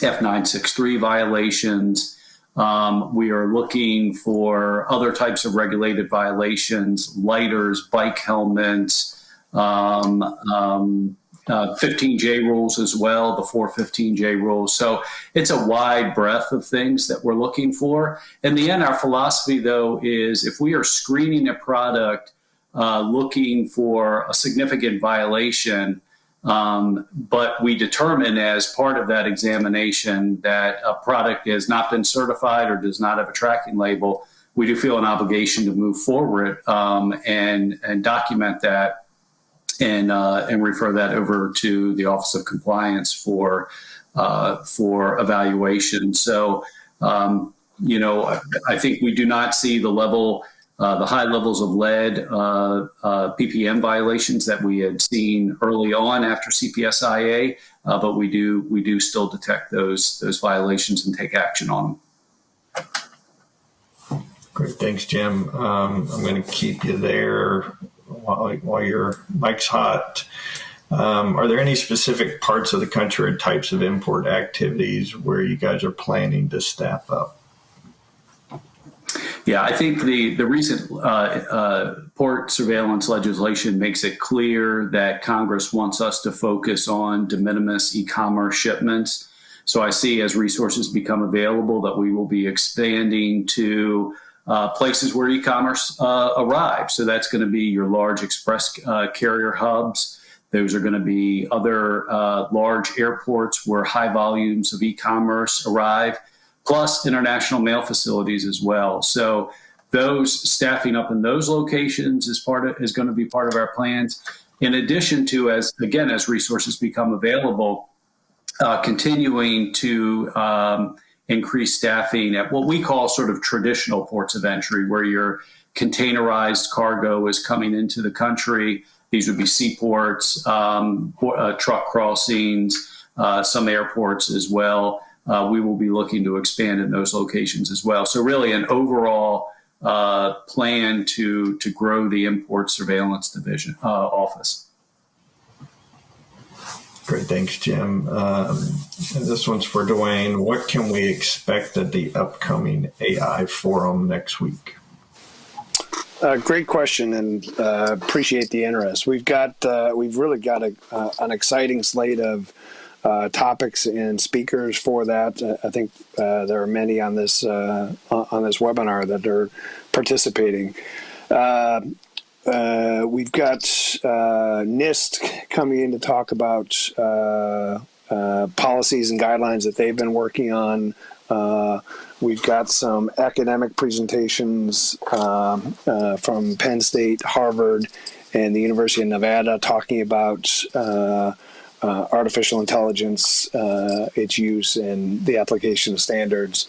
F963 violations. Um, we are looking for other types of regulated violations, lighters, bike helmets, um, um, uh, 15J rules as well, the 415J rules. So it's a wide breadth of things that we're looking for. In the end, our philosophy, though, is if we are screening a product uh, looking for a significant violation, Um, but we determine as part of that examination that a product has not been certified or does not have a tracking label, we do feel an obligation to move forward um, and and document that and uh, and refer that over to the Office of Compliance for uh, for evaluation. So, um, you know, I, think we do not see the level, the high levels of lead uh, uh, ppm violations that we had seen early on after CPSIA, uh, but we do we do still detect those those violations and take action on them. Great, thanks, Jim. Um, I'm going to keep you there while, while your mic's hot. Um, are there any specific parts of the country or types of import activities where you guys are planning to staff up? Yeah, I think the the recent uh, uh, port surveillance legislation makes it clear that Congress wants us to focus on de minimis e-commerce shipments. So I see as resources become available that we will be expanding to uh, places where e-commerce uh, arrives. So that's going to be your large express uh, carrier hubs. Those are going to be other uh, large airports where high volumes of e-commerce arrive, plus international mail facilities as well. So those staffing up in those locations is part of is going to be part of our plans. In addition to, as again, as resources become available, uh, continuing to um, increased staffing at what we call sort of traditional ports of entry, where your containerized cargo is coming into the country. These would be seaports, um, uh, truck crossings, uh, some airports as well. Uh, we will be looking to expand in those locations as well. So really an overall uh, plan to, to grow the import surveillance division uh, office. Great, thanks, Jim. Um, this one's for Duane. What can we expect at the upcoming AI forum next week? Uh, great question, and uh, appreciate the interest. We've got uh, we've really got a, uh, an exciting slate of uh, topics and speakers for that. Uh, I think there are many on this on this webinar that are participating. Uh, we've got uh, NIST coming in to talk about uh, uh, policies and guidelines that they've been working on. Uh, we've got some academic presentations um, from Penn State, Harvard, and the University of Nevada talking about artificial intelligence, its use, and the application of standards.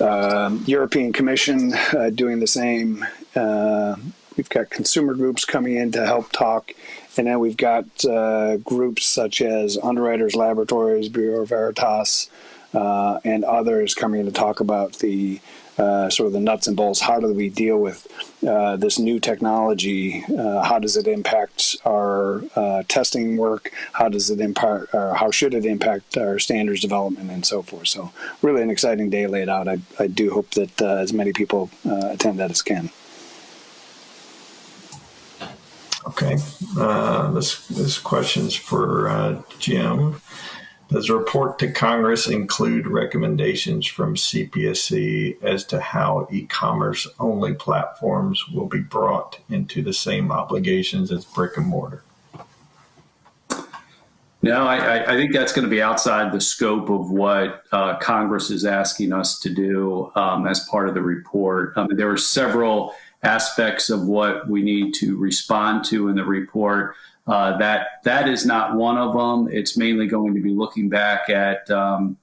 Um, European Commission doing the same. We've got consumer groups coming in to help talk. And then we've got uh, groups such as Underwriters Laboratories, Bureau Veritas, uh, and others coming in to talk about the uh, sort of the nuts and bolts. How do we deal with uh, this new technology? Uh, how does it impact our uh, testing work? How does it impact, how should it impact our standards development and so forth? So, really, an exciting day laid out. I, I do hope that as many people attend that as can. Okay, uh, this this question's for uh, Jim. Does the report to Congress include recommendations from CPSC as to how e-commerce only platforms will be brought into the same obligations as brick and mortar? No, I, I think that's going to be outside the scope of what uh, Congress is asking us to do um, as part of the report. Um, there are several aspects of what we need to respond to in the report. Uh, that that is not one of them. It's mainly going to be looking back at um,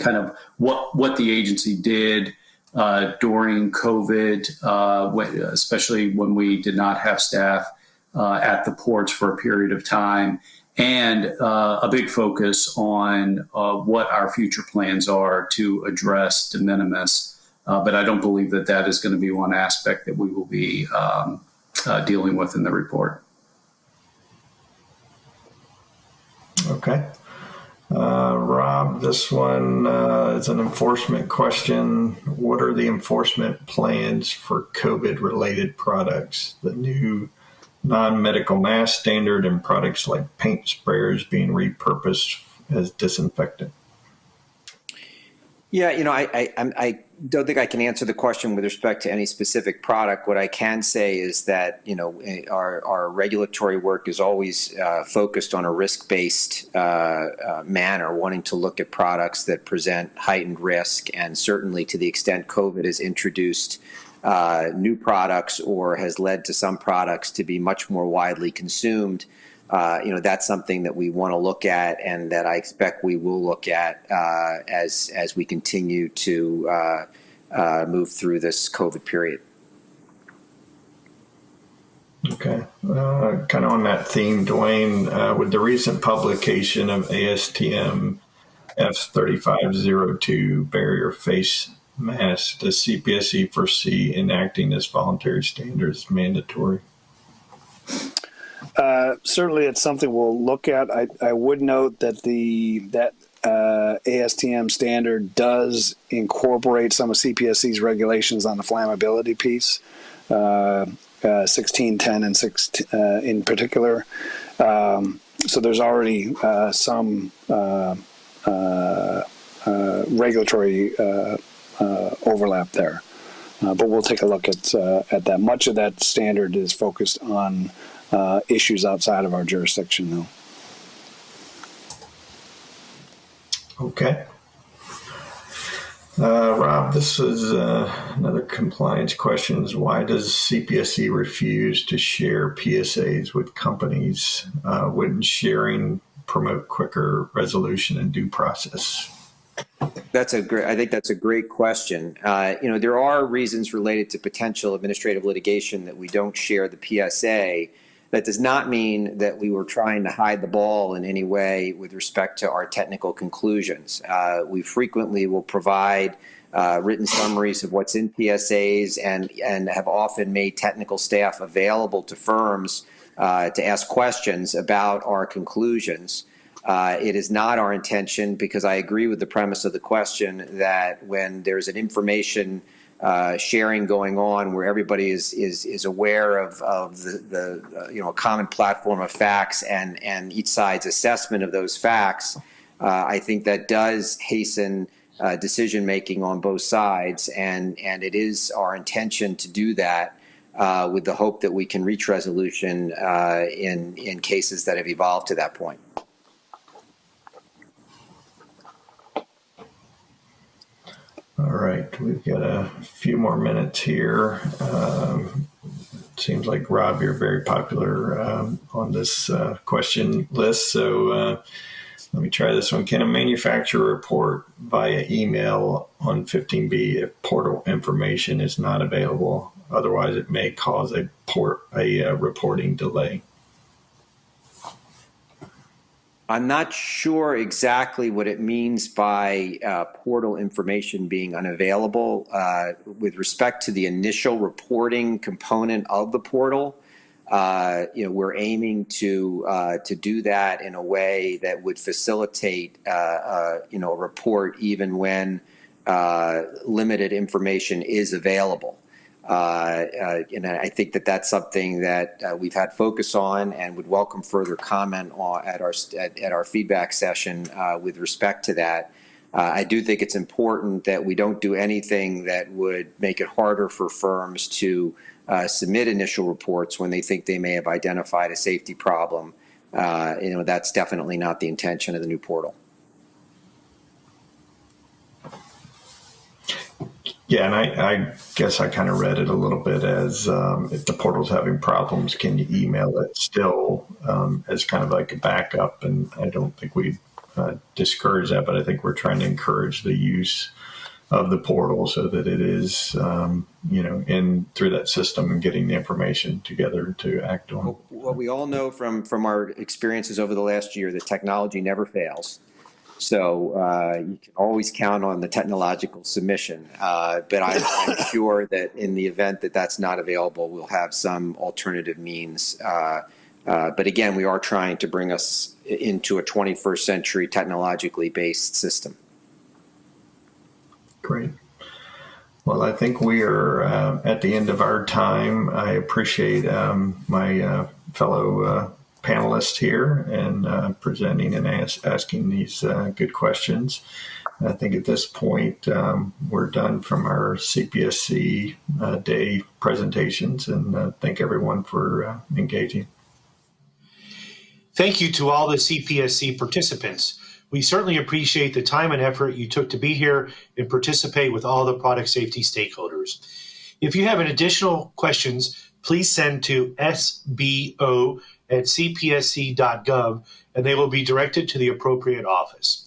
kind of what what the agency did uh, during COVID, uh, when, especially when we did not have staff uh, at the ports for a period of time, and uh, a big focus on what our future plans are to address de minimis. But I don't believe that that is going to be one aspect that we will be um, dealing with in the report. Okay. Uh, Rob, this one uh, is an enforcement question. What are the enforcement plans for COVID related products? The new non medical mask standard and products like paint sprayers being repurposed as disinfectant? Yeah, you know, I, I, I don't think I can answer the question with respect to any specific product. What I can say is that you know our, our regulatory work is always uh, focused on a risk-based uh, uh, manner, wanting to look at products that present heightened risk, and certainly to the extent COVID has introduced uh, new products or has led to some products to be much more widely consumed uh, you know that's something that we want to look at and that I expect we will look at uh, as as we continue to uh, uh move through this COVID period. Okay, uh, kind of on that theme, Duane, with the recent publication of ASTM F3502 barrier face mask, does CPSC foresee enacting this voluntary standards mandatory? Uh, certainly, it's something we'll look at. I, I would note that the that uh, ASTM standard does incorporate some of CPSC's regulations on the flammability piece, uh, 1610 uh, and 6 uh, in particular. Um, so there's already some regulatory overlap there. but we'll take a look at at that. Much of that standard is focused on uh, issues outside of our jurisdiction, though. Okay. Uh, Rob, this is uh, another compliance question. Is why does CPSC refuse to share PSAs with companies? Uh, wouldn't sharing promote quicker resolution and due process? That's a great. I think that's a great question. Uh, you know, there are reasons related to potential administrative litigation that we don't share the PSA. That does not mean that we were trying to hide the ball in any way with respect to our technical conclusions. Uh, we frequently will provide uh, written summaries of what's in PSAs and, and have often made technical staff available to firms uh, to ask questions about our conclusions. Uh, it is not our intention because I agree with the premise of the question that when there's an information uh, sharing going on where everybody is is is aware of of the, the uh, you know common platform of facts and and each side's assessment of those facts. Uh, I think that does hasten uh, decision making on both sides, and and it is our intention to do that. Uh, with the hope that we can reach resolution in in cases that have evolved to that point. All right, we've got a few more minutes here. Um, seems like Rob, you're very popular um, on this uh, question list. So uh, let me try this one. Can a manufacturer report via email on 15B if portal information is not available? Otherwise, it may cause a port a uh, reporting delay. I'm not sure exactly what it means by uh, portal information being unavailable. Uh, with respect to the initial reporting component of the portal, uh, you know, we're aiming to uh, to do that in a way that would facilitate, uh, uh, you know, a report even when limited information is available. Uh, uh, and I think that that's something that uh, we've had focus on and would welcome further comment on at our at, at our feedback session with respect to that. I do think it's important that we don't do anything that would make it harder for firms to submit initial reports when they think they may have identified a safety problem. you know, that's definitely not the intention of the new portal. Yeah, and I, I guess I kind of read it a little bit as um, if the portal's having problems, can you email it still um, as kind of like a backup? And I don't think we uh, discourage that, but I think we're trying to encourage the use of the portal so that it is, um, you know, in through that system and getting the information together to act on. What we all know from from our experiences over the last year, that technology never fails. So uh, you can always count on the technological submission. Uh, but I'm, I'm, sure that in the event that that's not available, we'll have some alternative means. Uh, uh but again, we are trying to bring us into a 21st century technologically based system. Great. Well, I think we are uh, at the end of our time. I appreciate um, my uh, fellow panelists here and uh, presenting and as asking these uh, good questions. I think at this point, um, we're done from our CPSC uh, day presentations, and uh, thank everyone for uh, engaging. Thank you to all the CPSC participants. We certainly appreciate the time and effort you took to be here and participate with all the product safety stakeholders. If you have an additional questions, please send to sbo at cpsc.gov and they will be directed to the appropriate office.